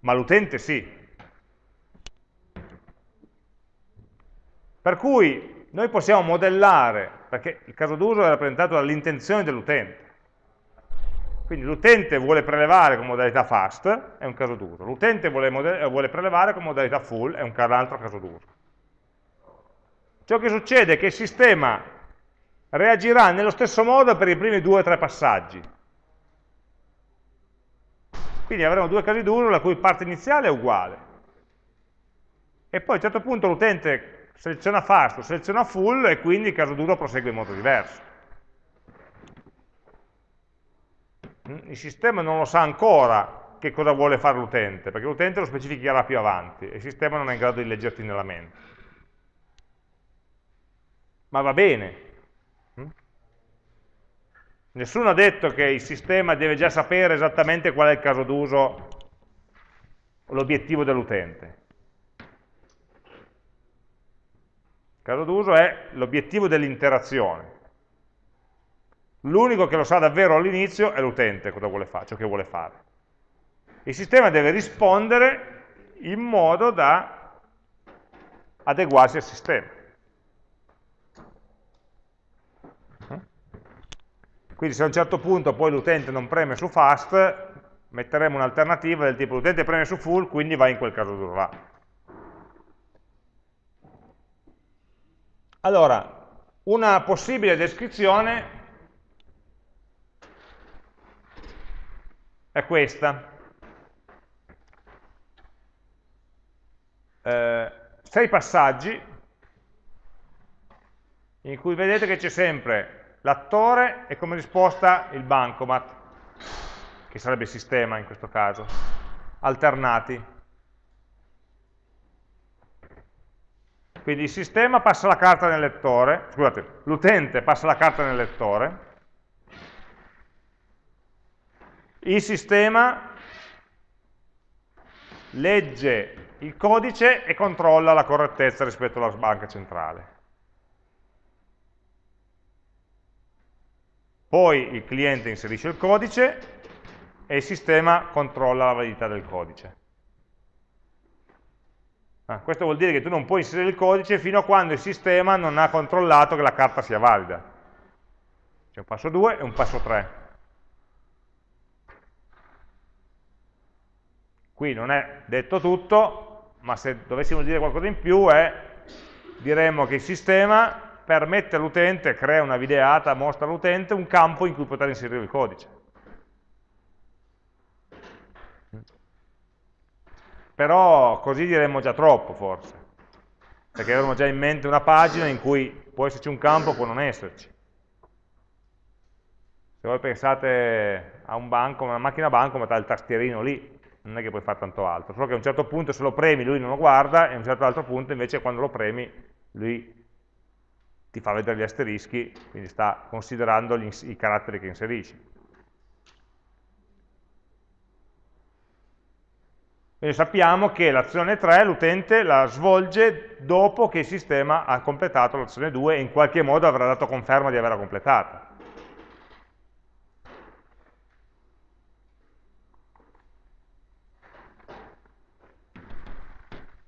ma l'utente sì. Per cui noi possiamo modellare, perché il caso d'uso è rappresentato dall'intenzione dell'utente. Quindi l'utente vuole prelevare con modalità fast, è un caso d'uso. L'utente vuole, vuole, prelevare con modalità full, è un altro caso d'uso. Ciò che succede è che il sistema reagirà nello stesso modo per i primi due o tre passaggi. Quindi avremo due casi d'uso la cui parte iniziale è uguale. E poi a un certo punto l'utente seleziona falso, seleziona full e quindi il caso d'uso prosegue in modo diverso. Mm, il sistema non lo sa ancora che cosa vuole fare l'utente, perché l'utente lo specificherà più avanti e il sistema non è in grado di leggerti nella mente. Ma va bene. Mm? Nessuno ha detto che il sistema deve già sapere esattamente qual è il caso d'uso, l'obiettivo dell'utente Il caso d'uso è l'obiettivo dell'interazione. L'unico che lo sa davvero all'inizio è l'utente cosa vuole fare, ciò che vuole fare. Il sistema deve rispondere in modo da adeguarsi al sistema. Quindi se a un certo punto poi l'utente non preme su fast, metteremo un'alternativa del tipo l'utente preme su full, quindi va in quel caso d'uso là. Allora, una possibile descrizione è questa. Eh, sei passaggi in cui vedete che c'è sempre l'attore e come risposta il bancomat, che sarebbe il sistema in questo caso, alternati. Quindi il sistema passa la carta nel lettore, scusate, l'utente passa la carta nel lettore, il sistema legge il codice e controlla la correttezza rispetto alla banca centrale. Poi il cliente inserisce il codice e il sistema controlla la validità del codice. Ah, questo vuol dire che tu non puoi inserire il codice fino a quando il sistema non ha controllato che la carta sia valida. C'è un passo 2 e un passo 3. Qui non è detto tutto, ma se dovessimo dire qualcosa in più è, diremmo che il sistema permette all'utente, crea una videata, mostra all'utente un campo in cui poter inserire il codice. Però così diremmo già troppo forse, perché avremmo già in mente una pagina in cui può esserci un campo, può non esserci. Se voi pensate a un banco, una macchina banco, ma il tastierino lì, non è che puoi fare tanto altro, solo che a un certo punto se lo premi lui non lo guarda e a un certo altro punto invece quando lo premi lui ti fa vedere gli asterischi, quindi sta considerando gli, i caratteri che inserisci. Quindi sappiamo che l'azione 3 l'utente la svolge dopo che il sistema ha completato l'azione 2 e in qualche modo avrà dato conferma di averla completata.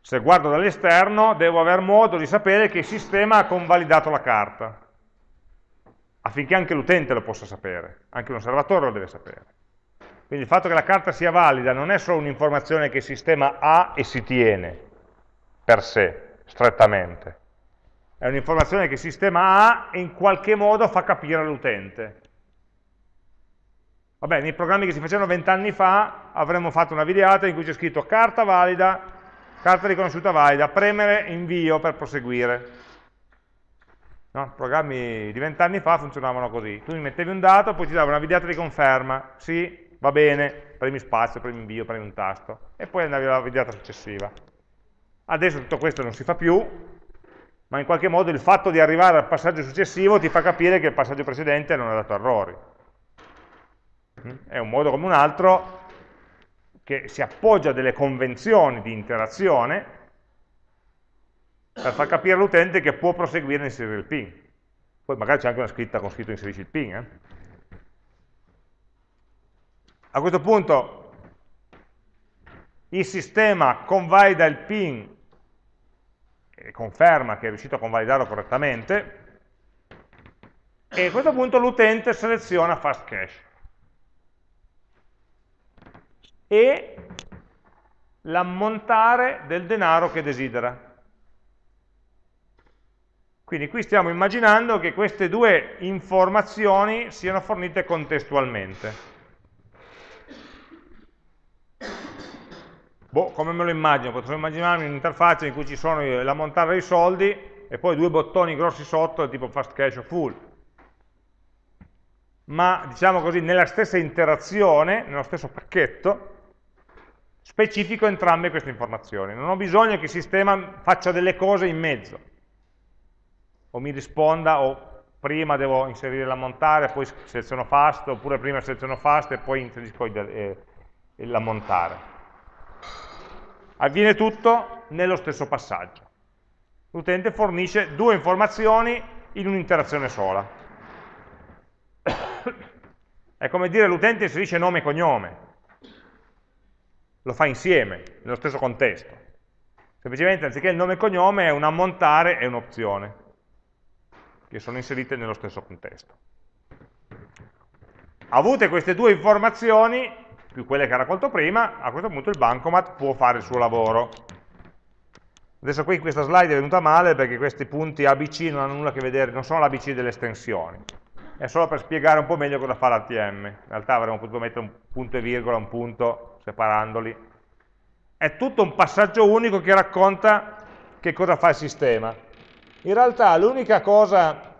Se guardo dall'esterno devo aver modo di sapere che il sistema ha convalidato la carta, affinché anche l'utente lo possa sapere, anche un osservatore lo deve sapere. Quindi il fatto che la carta sia valida non è solo un'informazione che il sistema ha e si tiene per sé, strettamente. È un'informazione che il sistema ha e in qualche modo fa capire all'utente. Vabbè, nei programmi che si facevano vent'anni fa avremmo fatto una videata in cui c'è scritto carta valida, carta riconosciuta valida, premere invio per proseguire. No? Programmi di vent'anni fa funzionavano così, tu mi mettevi un dato, poi ti dava una videata di conferma, sì, va bene, premi spazio, premi invio, premi un tasto, e poi andavi alla videata successiva. Adesso tutto questo non si fa più, ma in qualche modo il fatto di arrivare al passaggio successivo ti fa capire che il passaggio precedente non ha dato errori. Mm? È un modo come un altro che si appoggia a delle convenzioni di interazione per far capire all'utente che può proseguire a inserire il ping. Poi magari c'è anche una scritta con scritto inserisci il ping. Eh? A questo punto il sistema convalida il ping e conferma che è riuscito a convalidarlo correttamente e a questo punto l'utente seleziona fast cache e l'ammontare del denaro che desidera. Quindi qui stiamo immaginando che queste due informazioni siano fornite contestualmente. Boh, come me lo immagino? Potrei immaginarmi un'interfaccia in cui ci sono l'ammontare dei soldi e poi due bottoni grossi sotto tipo fast cash o full. ma diciamo così, nella stessa interazione, nello stesso pacchetto, specifico entrambe queste informazioni. Non ho bisogno che il sistema faccia delle cose in mezzo, o mi risponda, o prima devo inserire la montare, poi seleziono fast, oppure prima seleziono fast e poi inserisco eh, la montare. Avviene tutto nello stesso passaggio. L'utente fornisce due informazioni in un'interazione sola. È come dire l'utente inserisce nome e cognome, lo fa insieme, nello stesso contesto. Semplicemente anziché il nome e cognome è un ammontare e un'opzione, che sono inserite nello stesso contesto. Avute queste due informazioni, più quelle che ha raccolto prima, a questo punto il bancomat può fare il suo lavoro. Adesso qui questa slide è venuta male perché questi punti ABC non hanno nulla a che vedere, non sono l'ABC delle estensioni è solo per spiegare un po' meglio cosa fa l'ATM. In realtà avremmo potuto mettere un punto e virgola, un punto, separandoli. È tutto un passaggio unico che racconta che cosa fa il sistema. In realtà l'unica cosa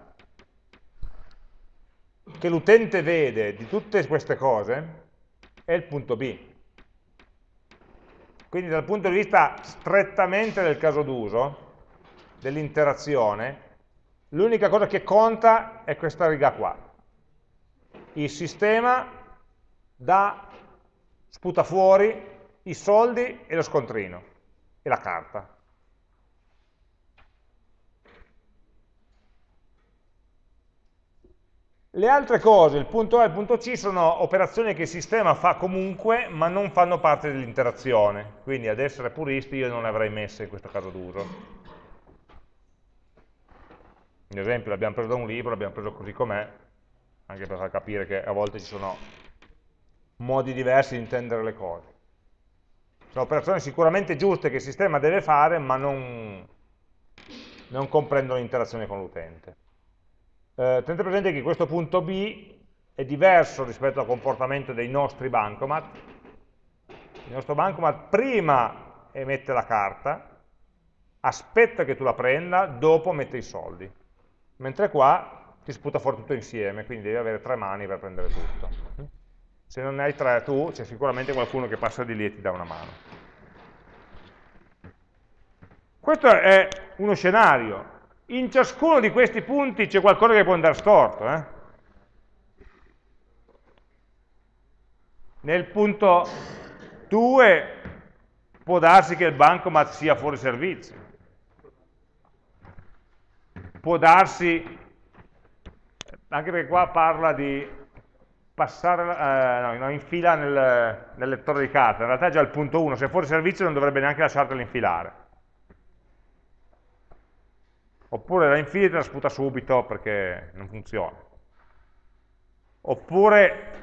che l'utente vede di tutte queste cose è il punto B. Quindi dal punto di vista strettamente del caso d'uso, dell'interazione, l'unica cosa che conta è questa riga qua. Il sistema dà, sputa fuori i soldi e lo scontrino, e la carta. Le altre cose, il punto A e il punto C, sono operazioni che il sistema fa comunque, ma non fanno parte dell'interazione. Quindi ad essere puristi io non le avrei messe in questo caso d'uso. In esempio l'abbiamo preso da un libro, l'abbiamo preso così com'è, anche per far capire che a volte ci sono modi diversi di intendere le cose. Sono operazioni sicuramente giuste che il sistema deve fare, ma non, non comprendono l'interazione con l'utente. Eh, tenete presente che questo punto B è diverso rispetto al comportamento dei nostri bancomat. Il nostro bancomat prima emette la carta, aspetta che tu la prenda, dopo mette i soldi mentre qua ti sputa fuori tutto insieme, quindi devi avere tre mani per prendere tutto. Se non ne hai tre tu, c'è sicuramente qualcuno che passa di lì e ti dà una mano. Questo è uno scenario. In ciascuno di questi punti c'è qualcosa che può andare storto. Eh? Nel punto 2 può darsi che il bancomat sia fuori servizio può darsi, anche perché qua parla di passare, eh, no, in fila nel, nel, lettore di carta, in realtà è già il punto 1, se è fuori servizio non dovrebbe neanche lasciartela infilare. Oppure la infili e te la sputa subito perché non funziona. Oppure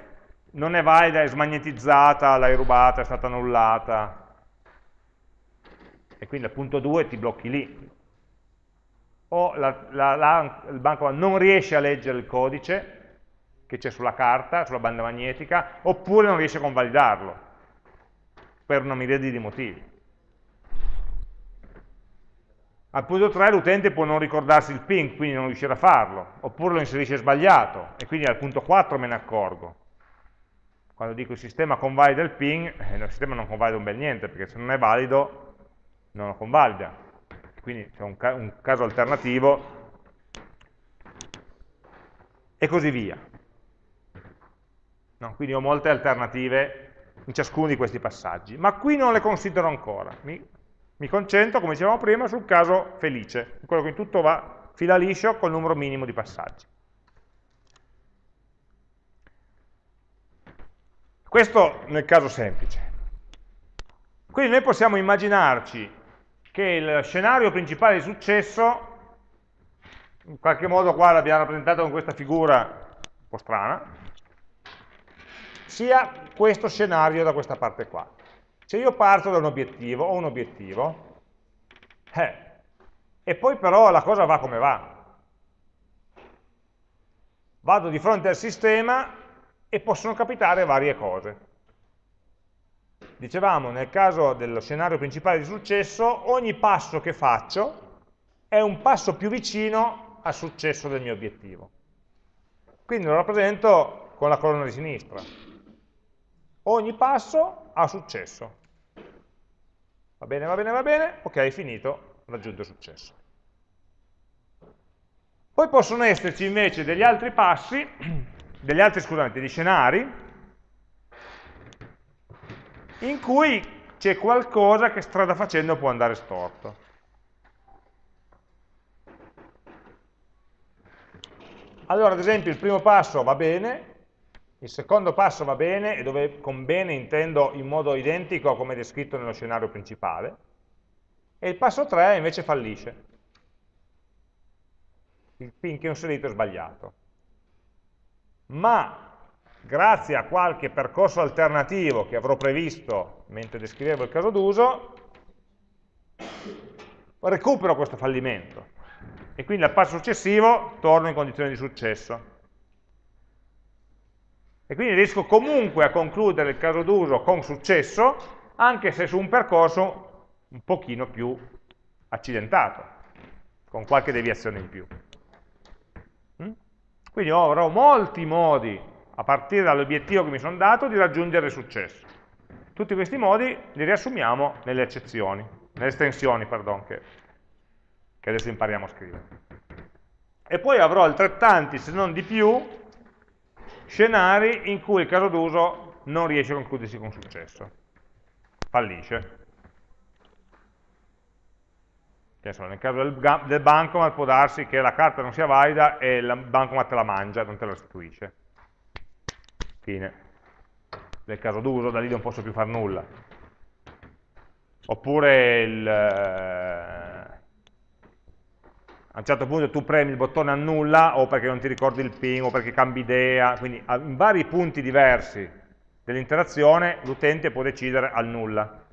non è valida, è smagnetizzata, l'hai rubata, è stata annullata. E quindi al punto 2 ti blocchi lì, o la, la, la, il banco non riesce a leggere il codice che c'è sulla carta, sulla banda magnetica, oppure non riesce a convalidarlo, per una miriade di motivi. Al punto 3 l'utente può non ricordarsi il ping, quindi non riuscirà a farlo, oppure lo inserisce sbagliato, e quindi al punto 4 me ne accorgo. Quando dico il sistema convalida il ping, eh, il sistema non convalida un bel niente, perché se non è valido non lo convalida quindi c'è un, ca un caso alternativo, e così via. No, quindi ho molte alternative in ciascuno di questi passaggi, ma qui non le considero ancora. Mi, mi concentro, come dicevamo prima, sul caso felice, quello che in tutto va fila liscio col numero minimo di passaggi. Questo nel caso semplice. Quindi noi possiamo immaginarci che il scenario principale di successo, in qualche modo qua l'abbiamo rappresentato con questa figura un po' strana, sia questo scenario da questa parte qua. Se io parto da un obiettivo, ho un obiettivo, eh, e poi però la cosa va come va. Vado di fronte al sistema e possono capitare varie cose. Dicevamo, nel caso dello scenario principale di successo, ogni passo che faccio è un passo più vicino al successo del mio obiettivo. Quindi lo rappresento con la colonna di sinistra. Ogni passo ha successo. Va bene, va bene, va bene, ok, finito, raggiunto il successo. Poi possono esserci invece degli altri passi, degli altri, scusate, degli scenari, in cui c'è qualcosa che strada facendo può andare storto. Allora, ad esempio, il primo passo va bene, il secondo passo va bene, e dove con bene intendo in modo identico come descritto nello scenario principale, e il passo 3 invece fallisce il pin che ho inserito è sbagliato. Ma grazie a qualche percorso alternativo che avrò previsto mentre descrivevo il caso d'uso, recupero questo fallimento e quindi al passo successivo torno in condizione di successo. E quindi riesco comunque a concludere il caso d'uso con successo, anche se su un percorso un pochino più accidentato, con qualche deviazione in più. Quindi avrò molti modi, a partire dall'obiettivo che mi sono dato, di raggiungere il successo. Tutti questi modi li riassumiamo nelle eccezioni, nelle estensioni, pardon, che, che adesso impariamo a scrivere. E poi avrò altrettanti, se non di più, scenari in cui il caso d'uso non riesce a concludersi con successo, fallisce. Insomma, nel caso del, del bancomat può darsi che la carta non sia valida e il bancomat la mangia, non te la restituisce. Fine. Nel caso d'uso, da lì non posso più fare nulla. Oppure il, eh, a un certo punto tu premi il bottone annulla o perché non ti ricordi il ping o perché cambi idea, quindi in vari punti diversi dell'interazione l'utente può decidere annulla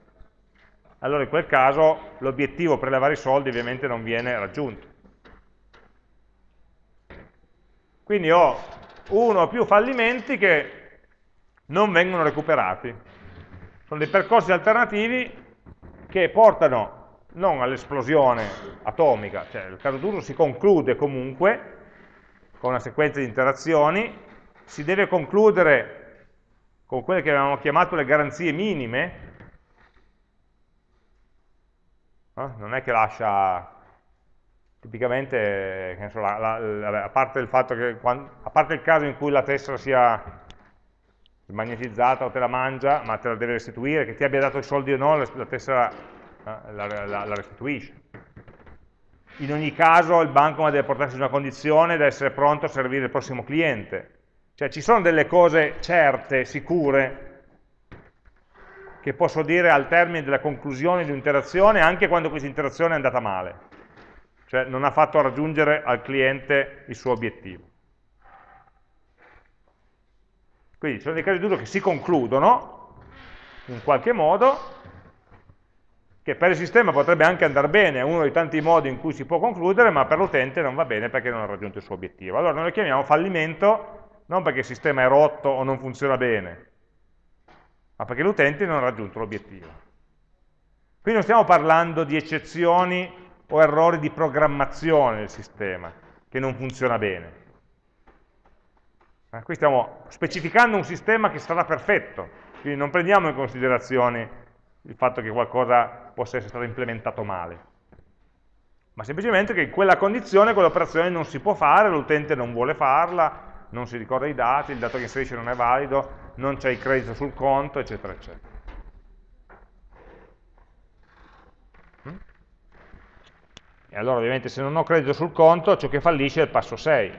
allora in quel caso l'obiettivo per levare i soldi ovviamente non viene raggiunto. Quindi ho uno o più fallimenti che non vengono recuperati. Sono dei percorsi alternativi che portano non all'esplosione atomica, cioè il caso d'uso si conclude comunque con una sequenza di interazioni, si deve concludere con quelle che avevamo chiamato le garanzie minime, eh? non è che lascia tipicamente, so, la, la, a, parte che, quando, a parte il caso in cui la tessera sia magnetizzata o te la mangia, ma te la deve restituire, che ti abbia dato i soldi o no, la tessera eh, la, la, restituisce. In ogni caso il banco deve portarsi in una condizione da essere pronto a servire il prossimo cliente. Cioè ci sono delle cose certe, sicure, che posso dire al termine della conclusione di un'interazione anche quando questa interazione è andata male, cioè non ha fatto raggiungere al cliente il suo obiettivo. Quindi ci sono dei casi d'uso che si concludono in qualche modo, che per il sistema potrebbe anche andare bene, è uno dei tanti modi in cui si può concludere, ma per l'utente non va bene perché non ha raggiunto il suo obiettivo. Allora noi lo chiamiamo fallimento non perché il sistema è rotto o non funziona bene, ma perché l'utente non ha raggiunto l'obiettivo. Qui non stiamo parlando di eccezioni o errori di programmazione del sistema, che non funziona bene. Eh, qui stiamo specificando un sistema che sarà perfetto, quindi non prendiamo in considerazione il fatto che qualcosa possa essere stato implementato male, ma semplicemente che in quella condizione quell'operazione non si può fare, l'utente non vuole farla, non si ricorda i dati, il dato che inserisce non è valido, non c'è il credito sul conto, eccetera, eccetera. Mm? E allora ovviamente se non ho credito sul conto, ciò che fallisce è il passo 6.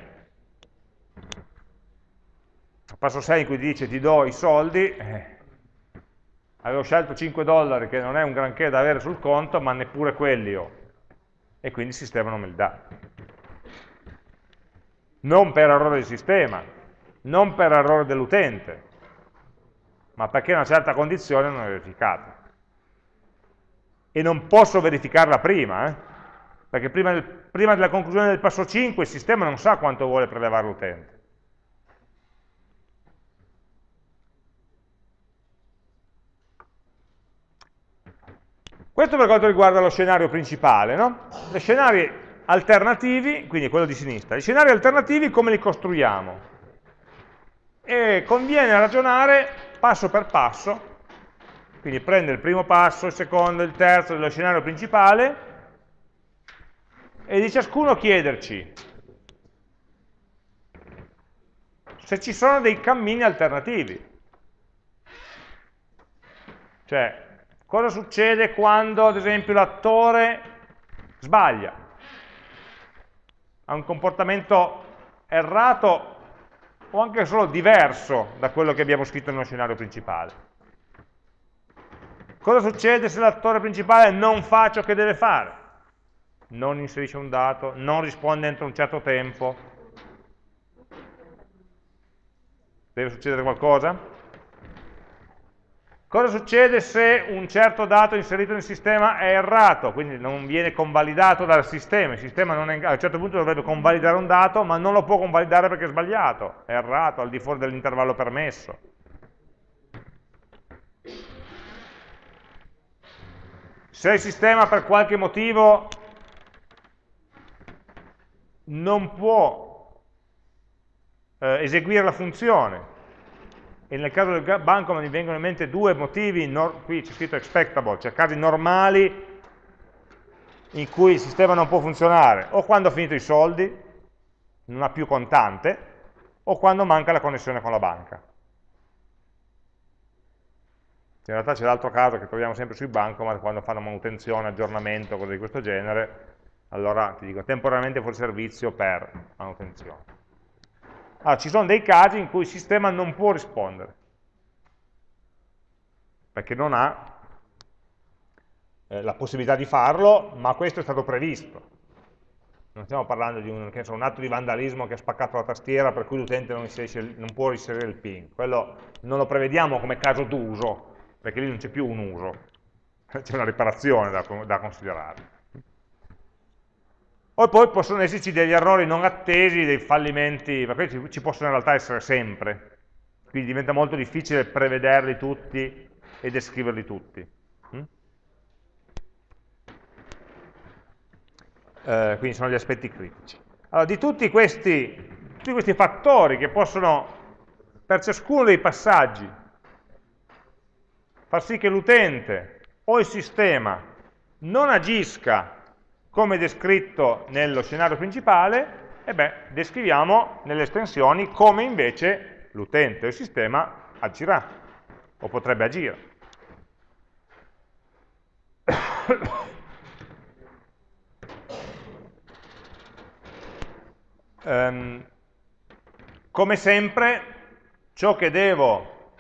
Il passo 6 in cui dice ti do i soldi, eh, avevo scelto 5 dollari che non è un granché da avere sul conto, ma neppure quelli ho. E quindi il sistema non me li dà non per errore del sistema, non per errore dell'utente, ma perché una certa condizione non è verificata. E non posso verificarla prima, eh? perché prima, del, prima della conclusione del passo 5 il sistema non sa quanto vuole prelevare l'utente. Questo per quanto riguarda lo scenario principale. No? Gli scenari alternativi, quindi quello di sinistra, gli scenari alternativi come li costruiamo? e conviene ragionare passo per passo, quindi prende il primo passo, il secondo, il terzo dello scenario principale e di ciascuno chiederci se ci sono dei cammini alternativi. Cioè, cosa succede quando, ad esempio, l'attore sbaglia? Ha un comportamento errato o anche solo diverso da quello che abbiamo scritto nello scenario principale. Cosa succede se l'attore principale non fa ciò che deve fare? Non inserisce un dato, non risponde entro un certo tempo. Deve succedere qualcosa? Cosa succede se un certo dato inserito nel sistema è errato, quindi non viene convalidato dal sistema, il sistema è, a un certo punto dovrebbe convalidare un dato, ma non lo può convalidare perché è sbagliato, è errato, al di fuori dell'intervallo permesso. Se il sistema per qualche motivo non può eh, eseguire la funzione, e nel caso del banco mi vengono in mente due motivi, qui c'è scritto expectable, cioè casi normali in cui il sistema non può funzionare, o quando ha finito i soldi, non ha più contante, o quando manca la connessione con la banca. In realtà c'è l'altro caso che troviamo sempre sui bancomat, quando fanno manutenzione, aggiornamento, cose di questo genere, allora ti dico temporaneamente fuori servizio per manutenzione. Allora, ci sono dei casi in cui il sistema non può rispondere, perché non ha eh, la possibilità di farlo, ma questo è stato previsto. Non stiamo parlando di un, so, un atto di vandalismo che ha spaccato la tastiera per cui l'utente non, non, può inserire il PIN. Quello non lo prevediamo come caso d'uso, perché lì non c'è più un uso, c'è una riparazione da, da considerare. O poi possono esserci degli errori non attesi, dei fallimenti, ma questi ci possono in realtà essere sempre, quindi diventa molto difficile prevederli tutti e descriverli tutti. Mm? Eh, quindi sono gli aspetti critici. Allora, di tutti questi, tutti questi fattori che possono, per ciascuno dei passaggi, far sì che l'utente o il sistema non agisca come descritto nello scenario principale, e beh, descriviamo nelle estensioni come invece l'utente o il sistema agirà, o potrebbe agire. um, come sempre, ciò che devo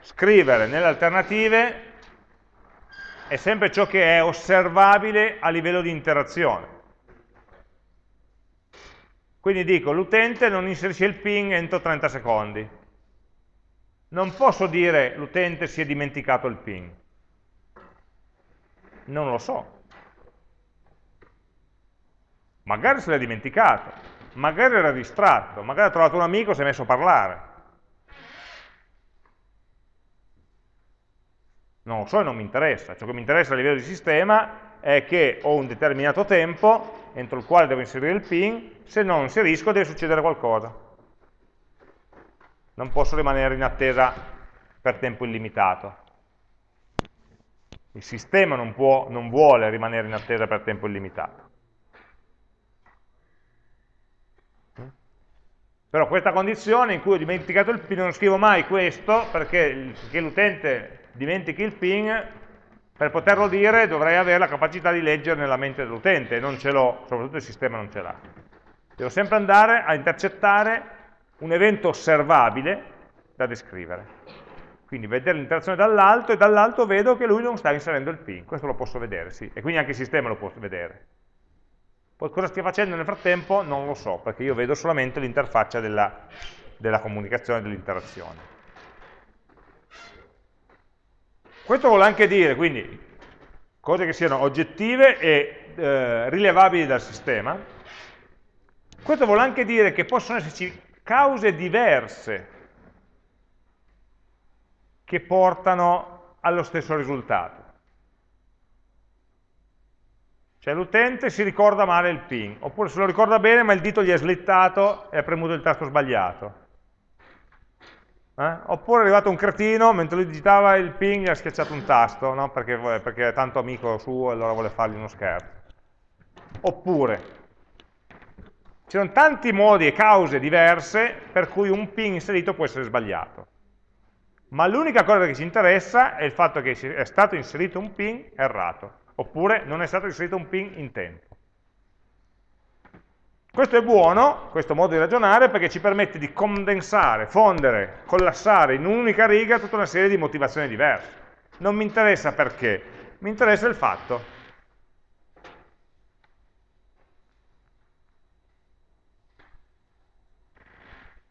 scrivere nelle alternative è sempre ciò che è osservabile a livello di interazione. Quindi dico, l'utente non inserisce il ping entro 30 secondi. Non posso dire l'utente si è dimenticato il ping. Non lo so. Magari se l'è dimenticato, magari era distratto, magari ha trovato un amico e si è messo a parlare. Non lo so e non mi interessa, ciò che mi interessa a livello di sistema è che ho un determinato tempo entro il quale devo inserire il pin, se non inserisco deve succedere qualcosa. Non posso rimanere in attesa per tempo illimitato. Il sistema non, può, non vuole rimanere in attesa per tempo illimitato. Però questa condizione in cui ho dimenticato il pin, non scrivo mai questo perché l'utente dimentichi il ping, per poterlo dire dovrei avere la capacità di leggere nella mente dell'utente, e non ce l'ho, soprattutto il sistema non ce l'ha. Devo sempre andare a intercettare un evento osservabile da descrivere. Quindi vedere l'interazione dall'alto e dall'alto vedo che lui non sta inserendo il ping, questo lo posso vedere, sì, e quindi anche il sistema lo può vedere. Poi cosa stia facendo nel frattempo non lo so, perché io vedo solamente l'interfaccia della, della comunicazione, dell'interazione. Questo vuole anche dire, quindi, cose che siano oggettive e eh, rilevabili dal sistema. Questo vuole anche dire che possono esserci cause diverse che portano allo stesso risultato. Cioè l'utente si ricorda male il PIN, oppure se lo ricorda bene ma il dito gli è slittato e ha premuto il tasto sbagliato. Eh? Oppure è arrivato un cretino, mentre lui digitava il ping gli ha schiacciato un tasto, no? perché, perché, è tanto amico suo e allora vuole fargli uno scherzo. Oppure, ci sono tanti modi e cause diverse per cui un ping inserito può essere sbagliato. Ma l'unica cosa che ci interessa è il fatto che è stato inserito un ping errato, oppure non è stato inserito un ping in tempo. Questo è buono, questo modo di ragionare, perché ci permette di condensare, fondere, collassare in un'unica riga tutta una serie di motivazioni diverse. Non mi interessa perché, mi interessa il fatto.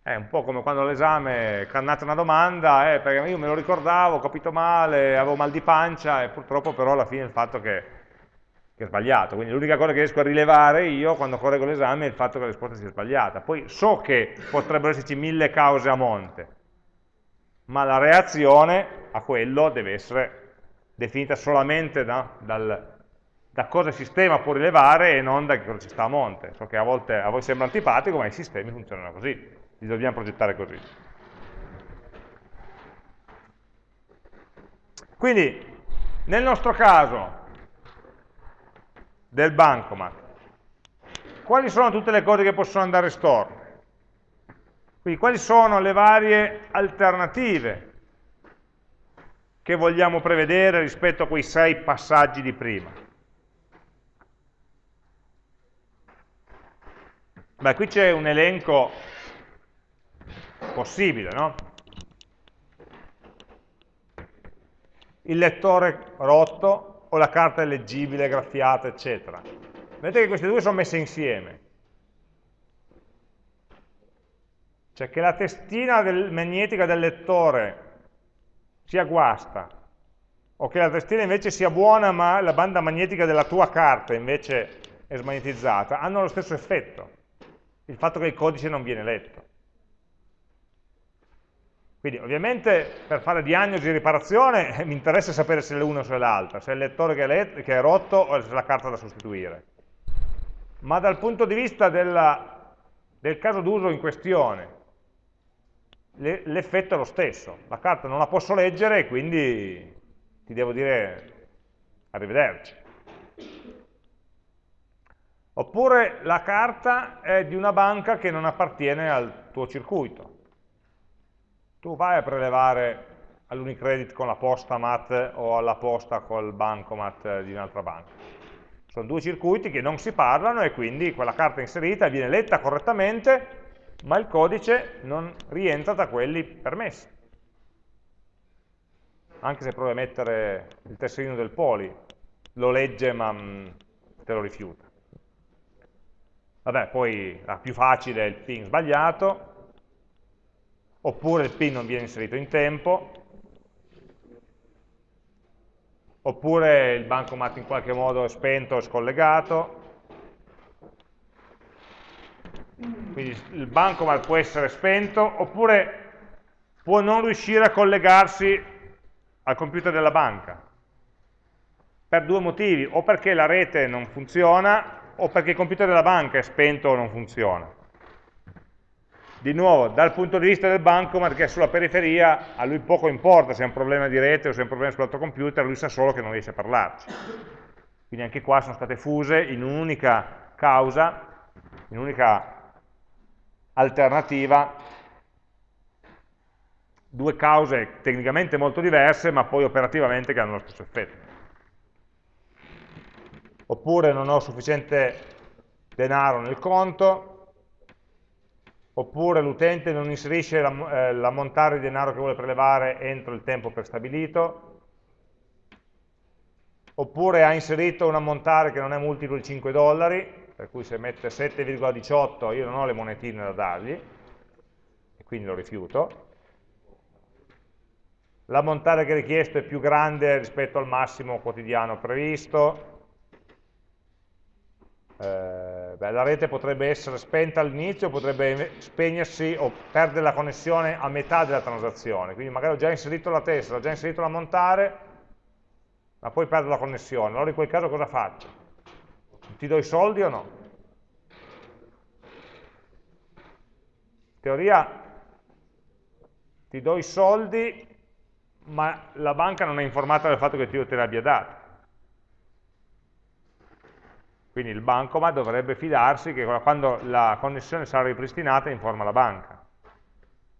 È un po' come quando all'esame cannate una domanda, eh, perché io me lo ricordavo, ho capito male, avevo mal di pancia e purtroppo però alla fine il fatto che che è sbagliato, quindi l'unica cosa che riesco a rilevare io quando correggo l'esame è il fatto che la risposta sia sbagliata. Poi so che potrebbero esserci mille cause a monte, ma la reazione a quello deve essere definita solamente da, dal, da cosa il sistema può rilevare e non da cosa ci sta a monte. So che a volte a voi sembra antipatico, ma i sistemi funzionano così, li dobbiamo progettare così. Quindi, nel nostro caso, del bancomat. Quali sono tutte le cose che possono andare storte? Quindi quali sono le varie alternative che vogliamo prevedere rispetto a quei sei passaggi di prima? Beh, qui c'è un elenco possibile, no? Il lettore rotto, o la carta è leggibile, graffiata, eccetera. Vedete che queste due sono messe insieme. Cioè che la testina del, magnetica del lettore sia guasta, o che la testina invece sia buona ma la banda magnetica della tua carta invece è smagnetizzata, hanno lo stesso effetto, il fatto che il codice non viene letto. Quindi ovviamente per fare diagnosi e riparazione mi interessa sapere se è l'una o se è l'altra, se è il lettore che è, che è, rotto o se è la carta da sostituire. Ma dal punto di vista della, del caso d'uso in questione, l'effetto è lo stesso. La carta non la posso leggere e quindi ti devo dire arrivederci. Oppure la carta è di una banca che non appartiene al tuo circuito tu vai a prelevare all'Unicredit con la posta mat o alla posta col bancomat di un'altra banca. Sono due circuiti che non si parlano e quindi quella carta inserita viene letta correttamente, ma il codice non rientra tra quelli permessi. Anche se provi a mettere il tesserino del poli, lo legge ma mm, te lo rifiuta. Vabbè, poi la più facile è il ping sbagliato, oppure il PIN non viene inserito in tempo, oppure il bancomat in qualche modo è spento o scollegato, quindi il bancomat può essere spento, oppure può non riuscire a collegarsi al computer della banca, per due motivi, o perché la rete non funziona, o perché il computer della banca è spento o non funziona di nuovo, dal punto di vista del bancomat che è sulla periferia, a lui poco importa se è un problema di rete o se è un problema sull'altro computer, lui sa solo che non riesce a parlarci. Quindi anche qua sono state fuse in un'unica causa, in un'unica alternativa, due cause tecnicamente molto diverse, ma poi operativamente che hanno lo stesso effetto. Oppure non ho sufficiente denaro nel conto, oppure l'utente non inserisce l'ammontare eh, di denaro che vuole prelevare entro il tempo prestabilito, oppure ha inserito un ammontare che non è multiplo di 5 dollari, per cui se mette 7,18 io non ho le monetine da dargli, e quindi lo rifiuto. L'ammontare che è richiesto è più grande rispetto al massimo quotidiano previsto, eh, beh, la rete potrebbe essere spenta all'inizio, potrebbe spegnersi o perdere la connessione a metà della transazione, quindi magari ho già inserito la testa, ho già inserito l'ammontare, ma poi perdo la connessione, allora in quel caso cosa faccio? Ti do i soldi o no? In teoria ti do i soldi, ma la banca non è informata del fatto che io te li abbia dati. Quindi il bancomat dovrebbe fidarsi che quando la connessione sarà ripristinata informa la banca,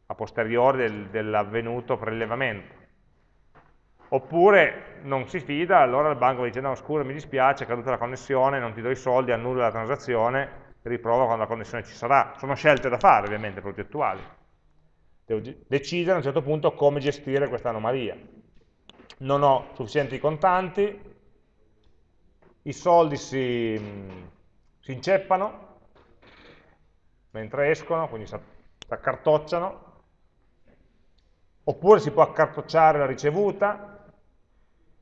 a posteriori del, dell'avvenuto prelevamento. Oppure non si fida, allora il banco dice no scusa mi dispiace, è caduta la connessione, non ti do i soldi, annulla la transazione, riprova quando la connessione ci sarà. Sono scelte da fare ovviamente, progettuali. Devo decidere a un certo punto come gestire questa anomalia. Non ho sufficienti contanti, i soldi si, si inceppano mentre escono, quindi si accartocciano, oppure si può accartocciare la ricevuta,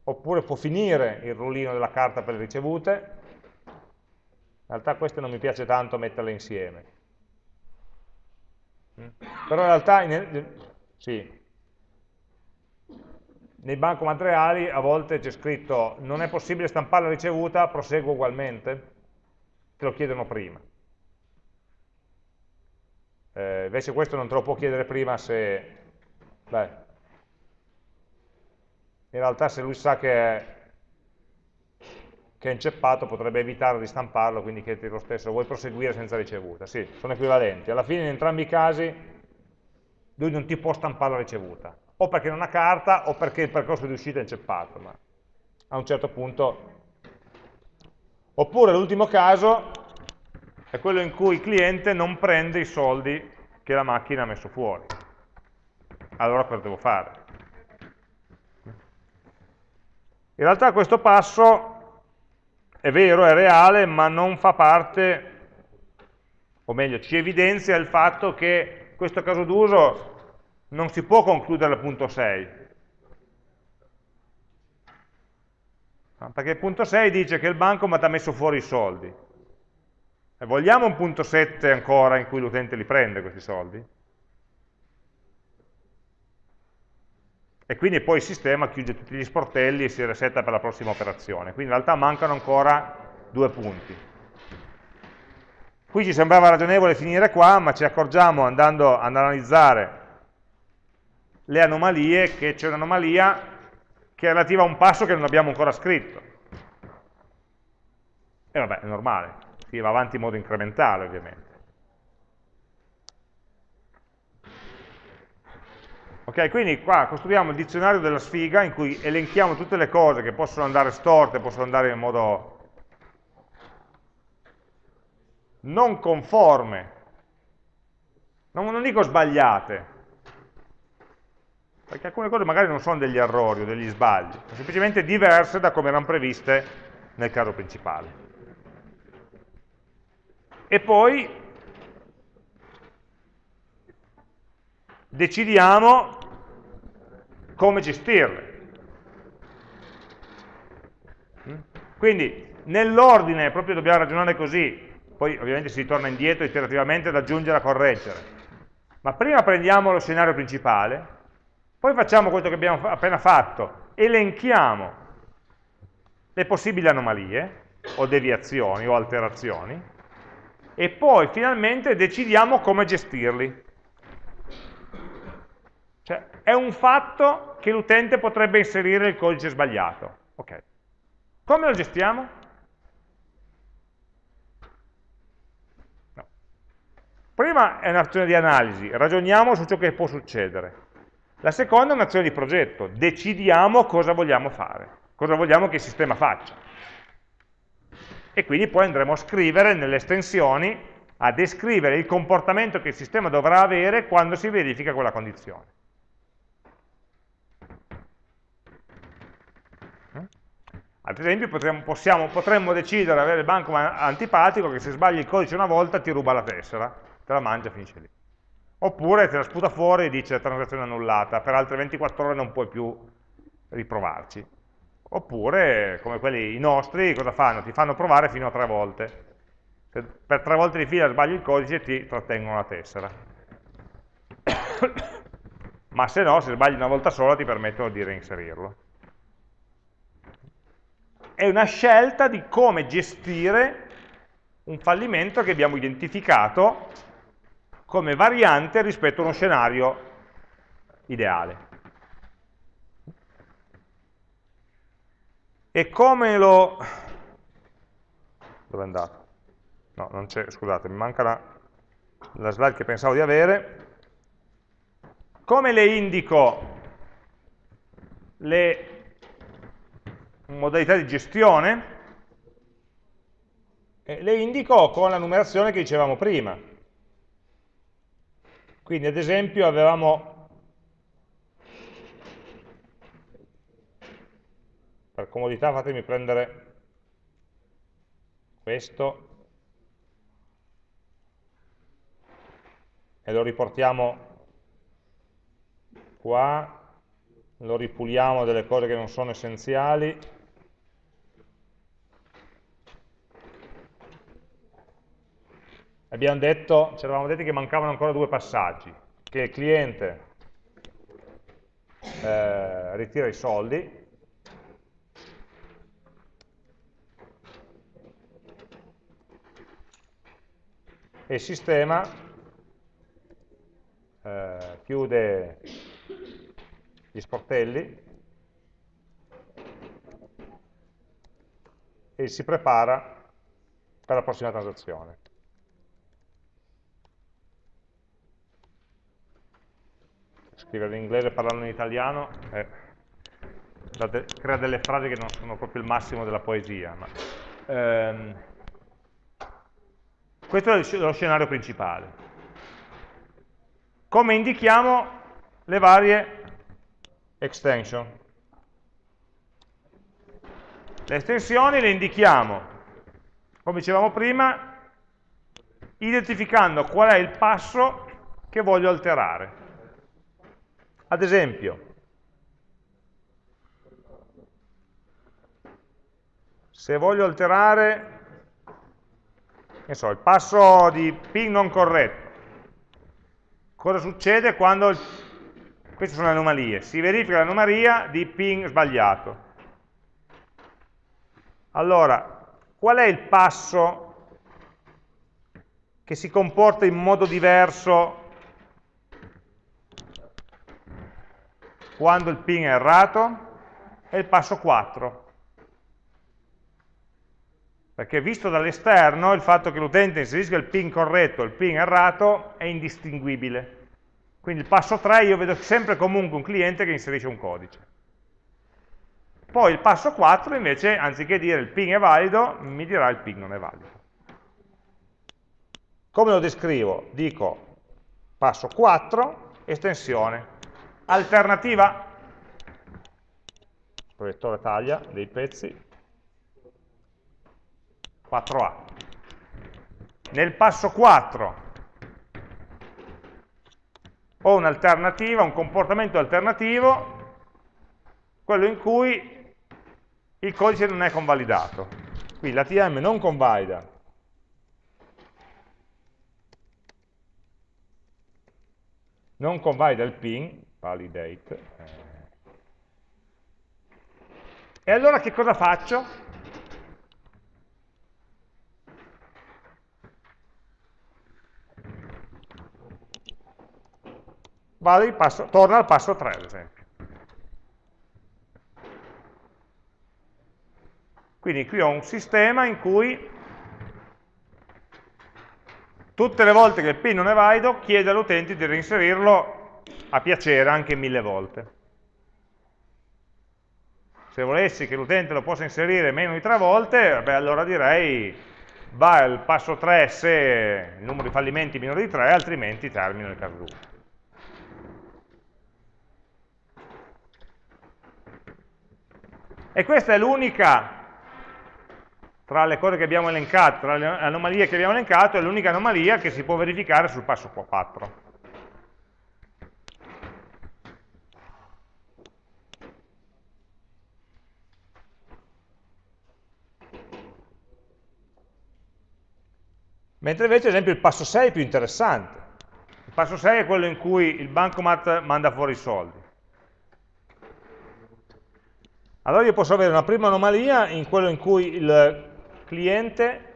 oppure può finire il rullino della carta per le ricevute, in realtà queste non mi piace tanto metterle insieme. Mm? Però in realtà, in, sì, nei banco materiali a volte c'è scritto non è possibile stampare la ricevuta, proseguo ugualmente, te lo chiedono prima. Eh, invece questo non te lo può chiedere prima se... Beh, in realtà se lui sa che è, che è inceppato potrebbe evitare di stamparlo, quindi chiederti lo stesso, vuoi proseguire senza ricevuta? Sì, sono equivalenti. Alla fine in entrambi i casi lui non ti può stampare la ricevuta, o perché non ha carta o perché il percorso di uscita è inceppato, ma a un certo punto... Oppure l'ultimo caso è quello in cui il cliente non prende i soldi che la macchina ha messo fuori. Allora cosa devo fare? In realtà questo passo è vero, è reale, ma non fa parte, o meglio, ci evidenzia il fatto che questo caso d'uso non si può concludere al punto 6. Perché il punto 6 dice che il banco mi ha messo fuori i soldi. E vogliamo un punto 7 ancora in cui l'utente li prende questi soldi? E quindi poi il sistema chiude tutti gli sportelli e si resetta per la prossima operazione. Quindi in realtà mancano ancora due punti. Qui ci sembrava ragionevole finire qua, ma ci accorgiamo andando ad analizzare le anomalie, che c'è un'anomalia che è relativa a un passo che non abbiamo ancora scritto. E vabbè, è normale, si va avanti in modo incrementale ovviamente. Ok, quindi qua costruiamo il dizionario della sfiga in cui elenchiamo tutte le cose che possono andare storte, possono andare in modo non conforme, non, non dico sbagliate, perché alcune cose magari non sono degli errori o degli sbagli, sono semplicemente diverse da come erano previste nel caso principale. E poi decidiamo come gestirle. Quindi nell'ordine proprio dobbiamo ragionare così, poi ovviamente si torna indietro iterativamente ad aggiungere e a correggere. Ma prima prendiamo lo scenario principale, poi facciamo quello che abbiamo appena fatto, elenchiamo le possibili anomalie, o deviazioni, o alterazioni, e poi finalmente decidiamo come gestirli. Cioè, è un fatto che l'utente potrebbe inserire il codice sbagliato. Ok. Come lo gestiamo? No. Prima è un'azione di analisi, ragioniamo su ciò che può succedere. La seconda è un'azione di progetto, decidiamo cosa vogliamo fare, cosa vogliamo che il sistema faccia. E quindi poi andremo a scrivere nelle estensioni, a descrivere il comportamento che il sistema dovrà avere quando si verifica quella condizione. Ad esempio potremmo, possiamo, potremmo decidere di avere il banco antipatico che se sbagli il codice una volta ti ruba la tessera, te la mangia e finisce lì oppure te la sputa fuori e dice transazione annullata, per altre 24 ore non puoi più riprovarci. Oppure, come quelli nostri, cosa fanno? Ti fanno provare fino a tre volte. Se per tre volte di fila sbagli il codice ti trattengono la tessera. Ma se no, se sbagli una volta sola ti permettono di reinserirlo. È una scelta di come gestire un fallimento che abbiamo identificato come variante rispetto a uno scenario ideale. E come lo... dove è andato? No, non c'è, scusate, mi manca la, la slide che pensavo di avere. Come le indico le modalità di gestione? Eh, le indico con la numerazione che dicevamo prima. Quindi ad esempio avevamo, per comodità fatemi prendere questo e lo riportiamo qua, lo ripuliamo delle cose che non sono essenziali abbiamo detto, ci eravamo detti che mancavano ancora due passaggi, che il cliente eh, ritira i soldi, e il sistema eh, chiude gli sportelli e si prepara per la prossima transazione. Scrivere in inglese parlando in italiano eh, crea delle frasi che non sono proprio il massimo della poesia. Ma, ehm, questo è lo scenario principale. Come indichiamo le varie extension? Le estensioni le indichiamo, come dicevamo prima, identificando qual è il passo che voglio alterare. Ad esempio, se voglio alterare so, il passo di ping non corretto, cosa succede quando, queste sono anomalie, si verifica l'anomalia di ping sbagliato. Allora, qual è il passo che si comporta in modo diverso quando il ping è errato, è il passo 4. Perché visto dall'esterno il fatto che l'utente inserisca il ping corretto e il ping errato è indistinguibile. Quindi il passo 3 io vedo sempre comunque un cliente che inserisce un codice. Poi il passo 4 invece, anziché dire il ping è valido, mi dirà il ping non è valido. Come lo descrivo? Dico passo 4, estensione alternativa, proiettore taglia dei pezzi, 4A. Nel passo 4 ho un'alternativa, un comportamento alternativo, quello in cui il codice non è convalidato. Quindi l'ATM non convalida. Non convalida il ping, validate. Eh. E allora che cosa faccio? Vado passo, torno al passo 3 ad esempio. Quindi qui ho un sistema in cui tutte le volte che il PIN non è valido chiede all'utente di reinserirlo a piacere anche mille volte. Se volessi che l'utente lo possa inserire meno di tre volte, beh, allora direi va al passo 3 se il numero di fallimenti è minore di 3, altrimenti termino nel caso 2. E questa è l'unica, tra le cose che abbiamo elencato, tra le anomalie che abbiamo elencato, è l'unica anomalia che si può verificare sul passo 4. Mentre invece, ad esempio, il passo 6 è più interessante. Il passo 6 è quello in cui il bancomat manda fuori i soldi. Allora io posso avere una prima anomalia in quello in cui il cliente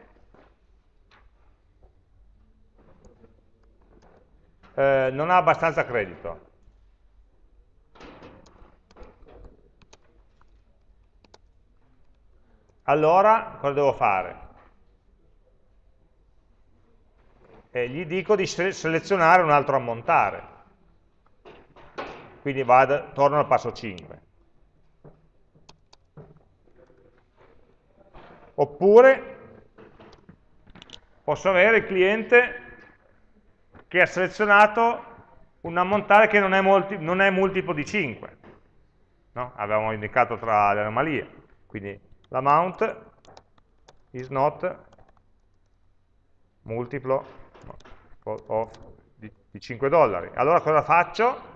eh, non ha abbastanza credito. Allora cosa devo fare? E gli dico di selezionare un altro ammontare. Quindi vado, torno al passo 5. Oppure posso avere il cliente che ha selezionato un ammontare che non è, multi, non è multiplo di 5. No? Avevamo indicato tra le anomalie. Quindi l'amount is not multiplo of, di, di 5 dollari. Allora cosa faccio?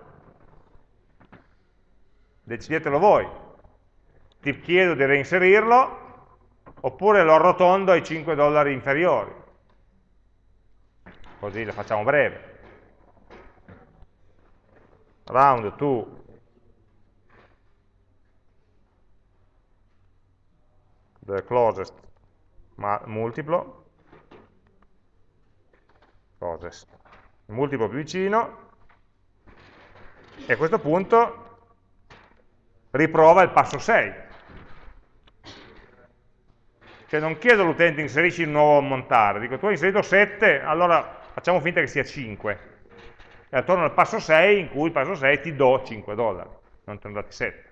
Decidetelo voi. Ti chiedo di reinserirlo oppure lo arrotondo ai 5 dollari inferiori. Così lo facciamo breve. Round to the closest multiplo closest il multiplo più vicino e a questo punto riprova il passo 6 cioè non chiedo all'utente inserisci un nuovo ammontare, dico tu hai inserito 7, allora facciamo finta che sia 5. E torno al passo 6, in cui il passo 6 ti do 5 dollari, non ti ho dati 7.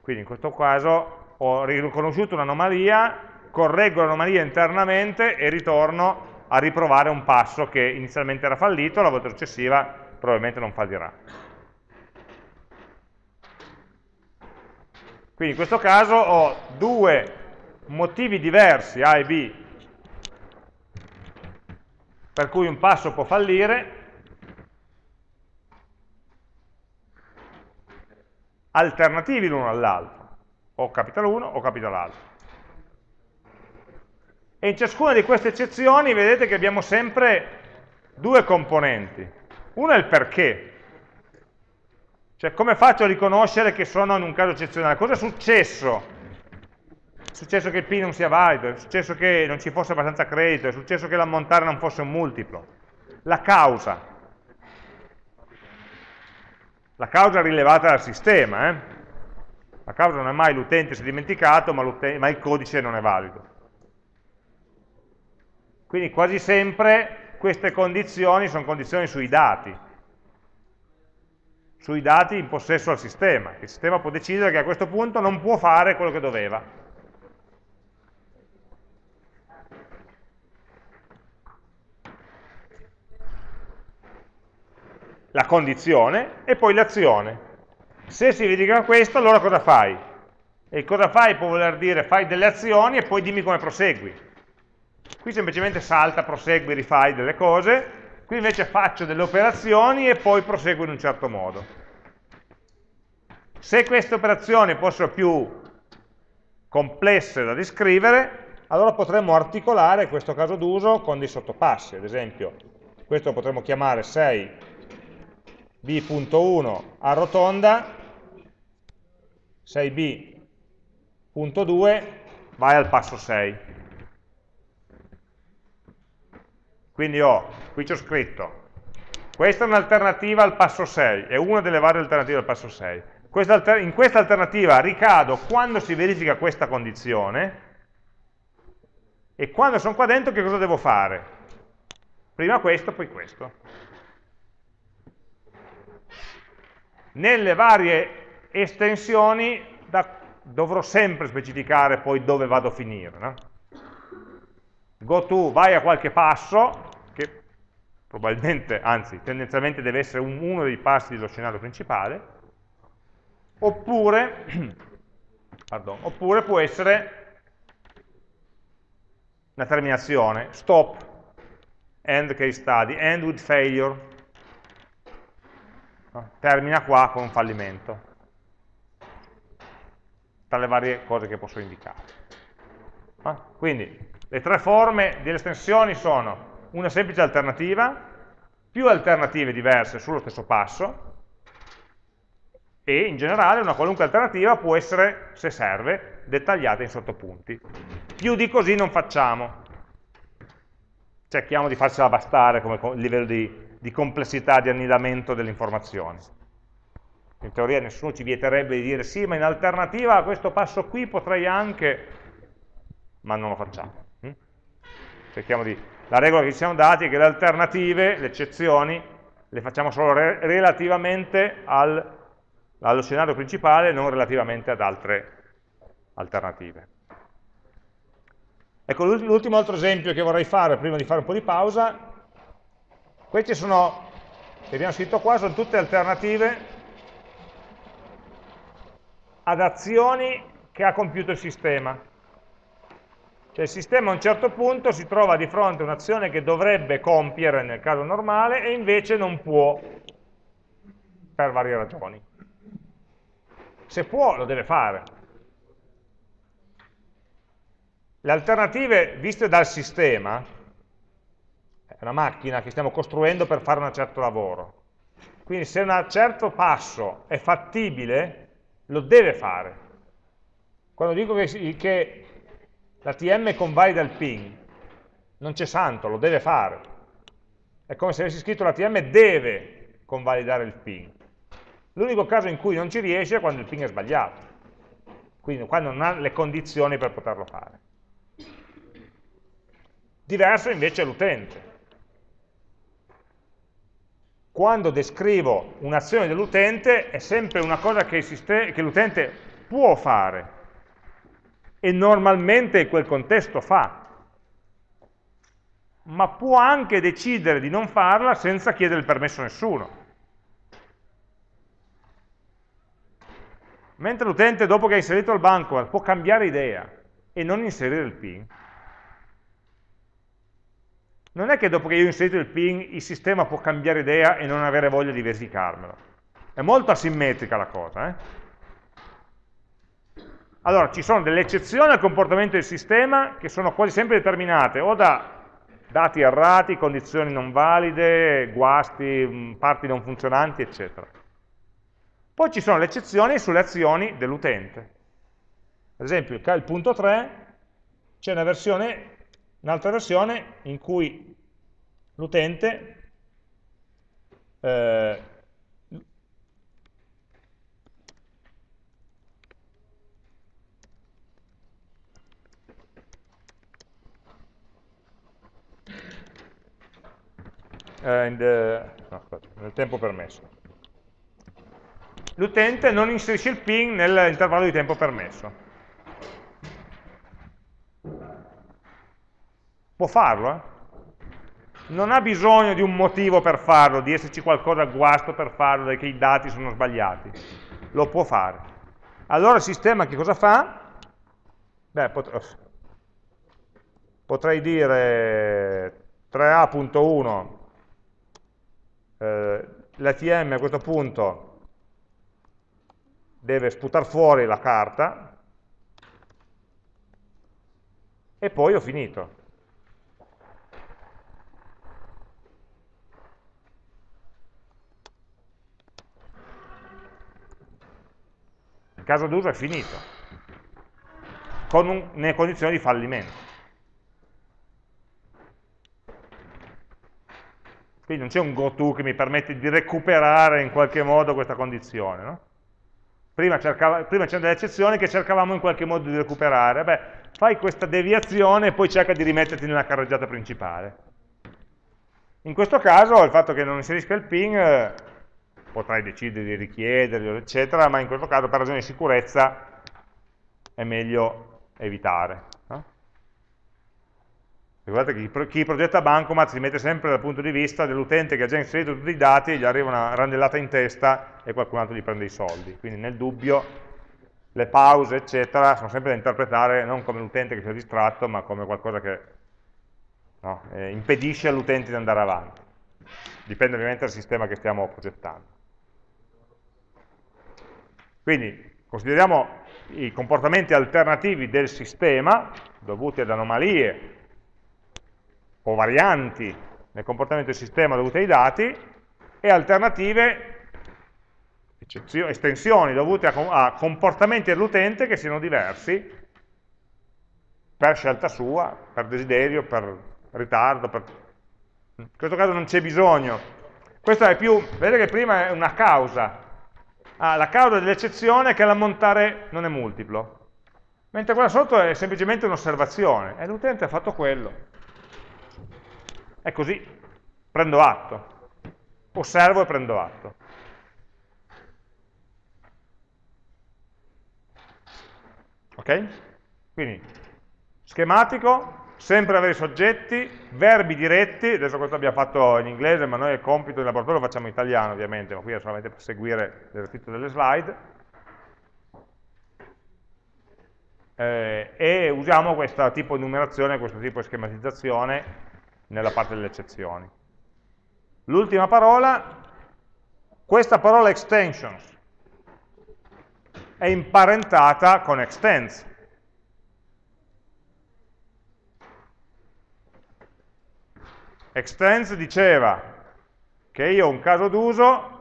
Quindi in questo caso ho riconosciuto un'anomalia, correggo l'anomalia internamente e ritorno a riprovare un passo che inizialmente era fallito, la volta successiva probabilmente non fallirà. Quindi in questo caso ho due motivi diversi, A e B, per cui un passo può fallire, alternativi l'uno all'altro, o capita l'uno o capita l'altro. E in ciascuna di queste eccezioni vedete che abbiamo sempre due componenti. Uno è il perché, cioè, come faccio a riconoscere che sono in un caso eccezionale? Cosa è successo? È successo che il PIN non sia valido, è successo che non ci fosse abbastanza credito, è successo che l'ammontare non fosse un multiplo. La causa. La causa rilevata dal sistema. Eh? La causa non è mai l'utente si è dimenticato, ma, ma il codice non è valido. Quindi quasi sempre queste condizioni sono condizioni sui dati sui dati in possesso al sistema. Il sistema può decidere che a questo punto non può fare quello che doveva. La condizione e poi l'azione. Se si verifica questo, allora cosa fai? E cosa fai può voler dire fai delle azioni e poi dimmi come prosegui. Qui semplicemente salta, prosegui, rifai delle cose, qui invece faccio delle operazioni e poi proseguo in un certo modo. Se queste operazioni fossero più complesse da descrivere, allora potremmo articolare questo caso d'uso con dei sottopassi. Ad esempio, questo potremmo chiamare 6b.1 arrotonda, 6b.2 vai al passo 6. Quindi ho, qui c'ho scritto, questa è un'alternativa al passo 6, è una delle varie alternative al passo 6 in questa alternativa ricado quando si verifica questa condizione e quando sono qua dentro che cosa devo fare? Prima questo, poi questo. Nelle varie estensioni da, dovrò sempre specificare poi dove vado a finire. No? Go to, vai a qualche passo, che probabilmente, anzi tendenzialmente deve essere un, uno dei passi dello scenario principale, oppure, pardon, oppure può essere una terminazione, stop, end case study, end with failure, termina qua con un fallimento, tra le varie cose che posso indicare. Quindi le tre forme delle estensioni sono una semplice alternativa, più alternative diverse sullo stesso passo, e in generale una qualunque alternativa può essere, se serve, dettagliata in sottopunti. Più di così non facciamo. Cerchiamo di farcela bastare come livello di, di complessità, di annidamento delle informazioni. in teoria nessuno ci vieterebbe di dire sì, ma in alternativa a questo passo qui potrei anche, ma non lo facciamo. Cerchiamo di... La regola che ci siamo dati è che le alternative, le eccezioni, le facciamo solo re relativamente al, allo scenario principale, non relativamente ad altre alternative. Ecco, l'ultimo altro esempio che vorrei fare prima di fare un po' di pausa, questi sono, che abbiamo scritto qua, sono tutte alternative ad azioni che ha compiuto il sistema. Cioè il sistema a un certo punto si trova di fronte a un'azione che dovrebbe compiere nel caso normale e invece non può per varie ragioni. Se può, lo deve fare. Le alternative viste dal sistema, è una macchina che stiamo costruendo per fare un certo lavoro. Quindi se un certo passo è fattibile, lo deve fare. Quando dico che, che la TM convalida il ping, non c'è santo, lo deve fare. È come se avessi scritto la TM deve convalidare il ping. L'unico caso in cui non ci riesce è quando il ping è sbagliato, quindi quando non ha le condizioni per poterlo fare. Diverso invece è l'utente quando descrivo un'azione dell'utente è sempre una cosa che l'utente può fare e normalmente quel contesto fa, ma può anche decidere di non farla senza chiedere il permesso a nessuno. Mentre l'utente dopo che ha inserito il banco può cambiare idea e non inserire il PIN, non è che dopo che io ho inserito il ping il sistema può cambiare idea e non avere voglia di verificarmelo. È molto asimmetrica la cosa. Eh? Allora, ci sono delle eccezioni al comportamento del sistema che sono quasi sempre determinate o da dati errati, condizioni non valide, guasti, mm, parti non funzionanti, eccetera. Poi ci sono le eccezioni sulle azioni dell'utente. Ad esempio, il punto 3 c'è un'altra versione in cui l'utente eh, and, no, aspetta, nel tempo permesso. L'utente non inserisce il ping nell'intervallo di tempo permesso. Può farlo, eh? Non ha bisogno di un motivo per farlo, di esserci qualcosa a guasto per farlo, perché i dati sono sbagliati. Lo può fare. Allora il sistema che cosa fa? Beh, pot potrei dire 3A.1 eh, l'ATM a questo punto deve sputare fuori la carta e poi ho finito. caso d'uso è finito, con un, nelle condizioni di fallimento. Quindi non c'è un goTo che mi permette di recuperare in qualche modo questa condizione. No? Prima, c'erano delle eccezioni che cercavamo in qualche modo di recuperare. Beh, fai questa deviazione e poi cerca di rimetterti nella carreggiata principale. In questo caso il fatto che non inserisca il ping eh, potrai decidere di richiederlo, eccetera, ma in questo caso per ragioni di sicurezza è meglio evitare. Ricordate che chi progetta Bancomat si mette sempre dal punto di vista dell'utente che ha già inserito tutti i dati, gli arriva una randellata in testa e qualcun altro gli prende i soldi. Quindi nel dubbio le pause, eccetera, sono sempre da interpretare non come l'utente che si è distratto, ma come qualcosa che no, eh, impedisce all'utente di andare avanti. Dipende ovviamente dal sistema che stiamo progettando. Quindi consideriamo i comportamenti alternativi del sistema, dovuti ad anomalie o varianti nel comportamento del sistema dovute ai dati, e alternative, estensioni dovute a, a comportamenti dell'utente che siano diversi per scelta sua, per desiderio, per ritardo. Per... In questo caso non c'è bisogno. Questo è più, vedete che prima è una causa, ah, la causa dell'eccezione è che l'ammontare non è multiplo, mentre quella sotto è semplicemente un'osservazione, e l'utente ha fatto quello. È così, prendo atto, osservo e prendo atto. Ok? Quindi, schematico, sempre avere i soggetti, verbi diretti, adesso questo abbiamo fatto in inglese, ma noi il compito in laboratorio lo facciamo in italiano ovviamente, ma qui è solamente per seguire l'esercizio delle slide. Eh, e usiamo questo tipo di numerazione, questo tipo di schematizzazione nella parte delle eccezioni. L'ultima parola, questa parola extensions è imparentata con extends. Extends diceva che io ho un caso d'uso,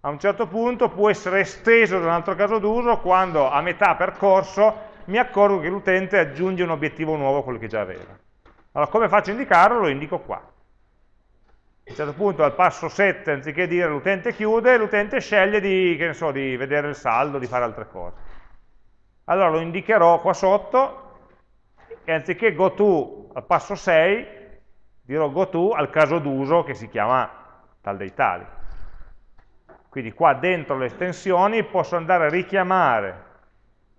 a un certo punto può essere esteso da un altro caso d'uso quando a metà percorso mi accorgo che l'utente aggiunge un obiettivo nuovo a quello che già aveva. Allora come faccio a indicarlo? Lo indico qua. A un certo punto al passo 7, anziché dire l'utente chiude, l'utente sceglie di, so, di vedere il saldo, di fare altre cose. Allora lo indicherò qua sotto e anziché go to al passo 6, dirò goTo al caso d'uso che si chiama tal dei tali. Quindi qua dentro le estensioni posso andare a richiamare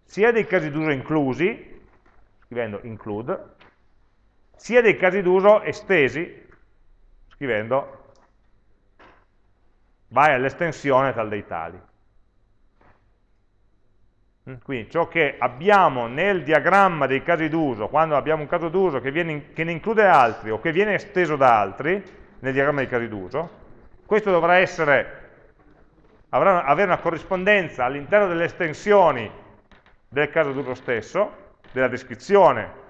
sia dei casi d'uso inclusi, scrivendo include, sia dei casi d'uso estesi, scrivendo vai all'estensione tal dei tali. Mm, quindi ciò che abbiamo nel diagramma dei casi d'uso, quando abbiamo un caso d'uso che, che, ne include altri o che viene esteso da altri, nel diagramma dei casi d'uso, questo dovrà essere, avrà, avere una corrispondenza all'interno delle estensioni del caso d'uso stesso, della descrizione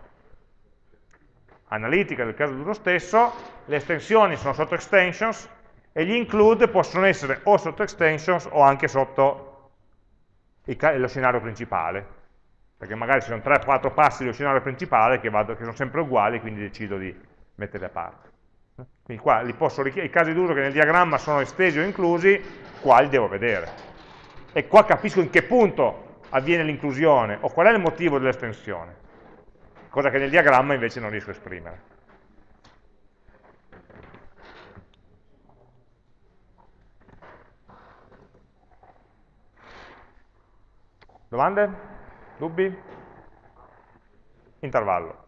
analitica del caso d'uso stesso, le estensioni sono sotto extensions e gli include possono essere o sotto extensions o anche sotto lo scenario principale, perché magari ci sono 3-4 passi dello scenario principale che, vado, che, sono sempre uguali, quindi decido di metterli a parte. Quindi qua i casi d'uso che nel diagramma sono estesi o inclusi, qua li devo vedere. E qua capisco in che punto avviene l'inclusione, o qual è il motivo dell'estensione, cosa che nel diagramma invece non riesco a esprimere. Domande? Dubbi? Intervallo.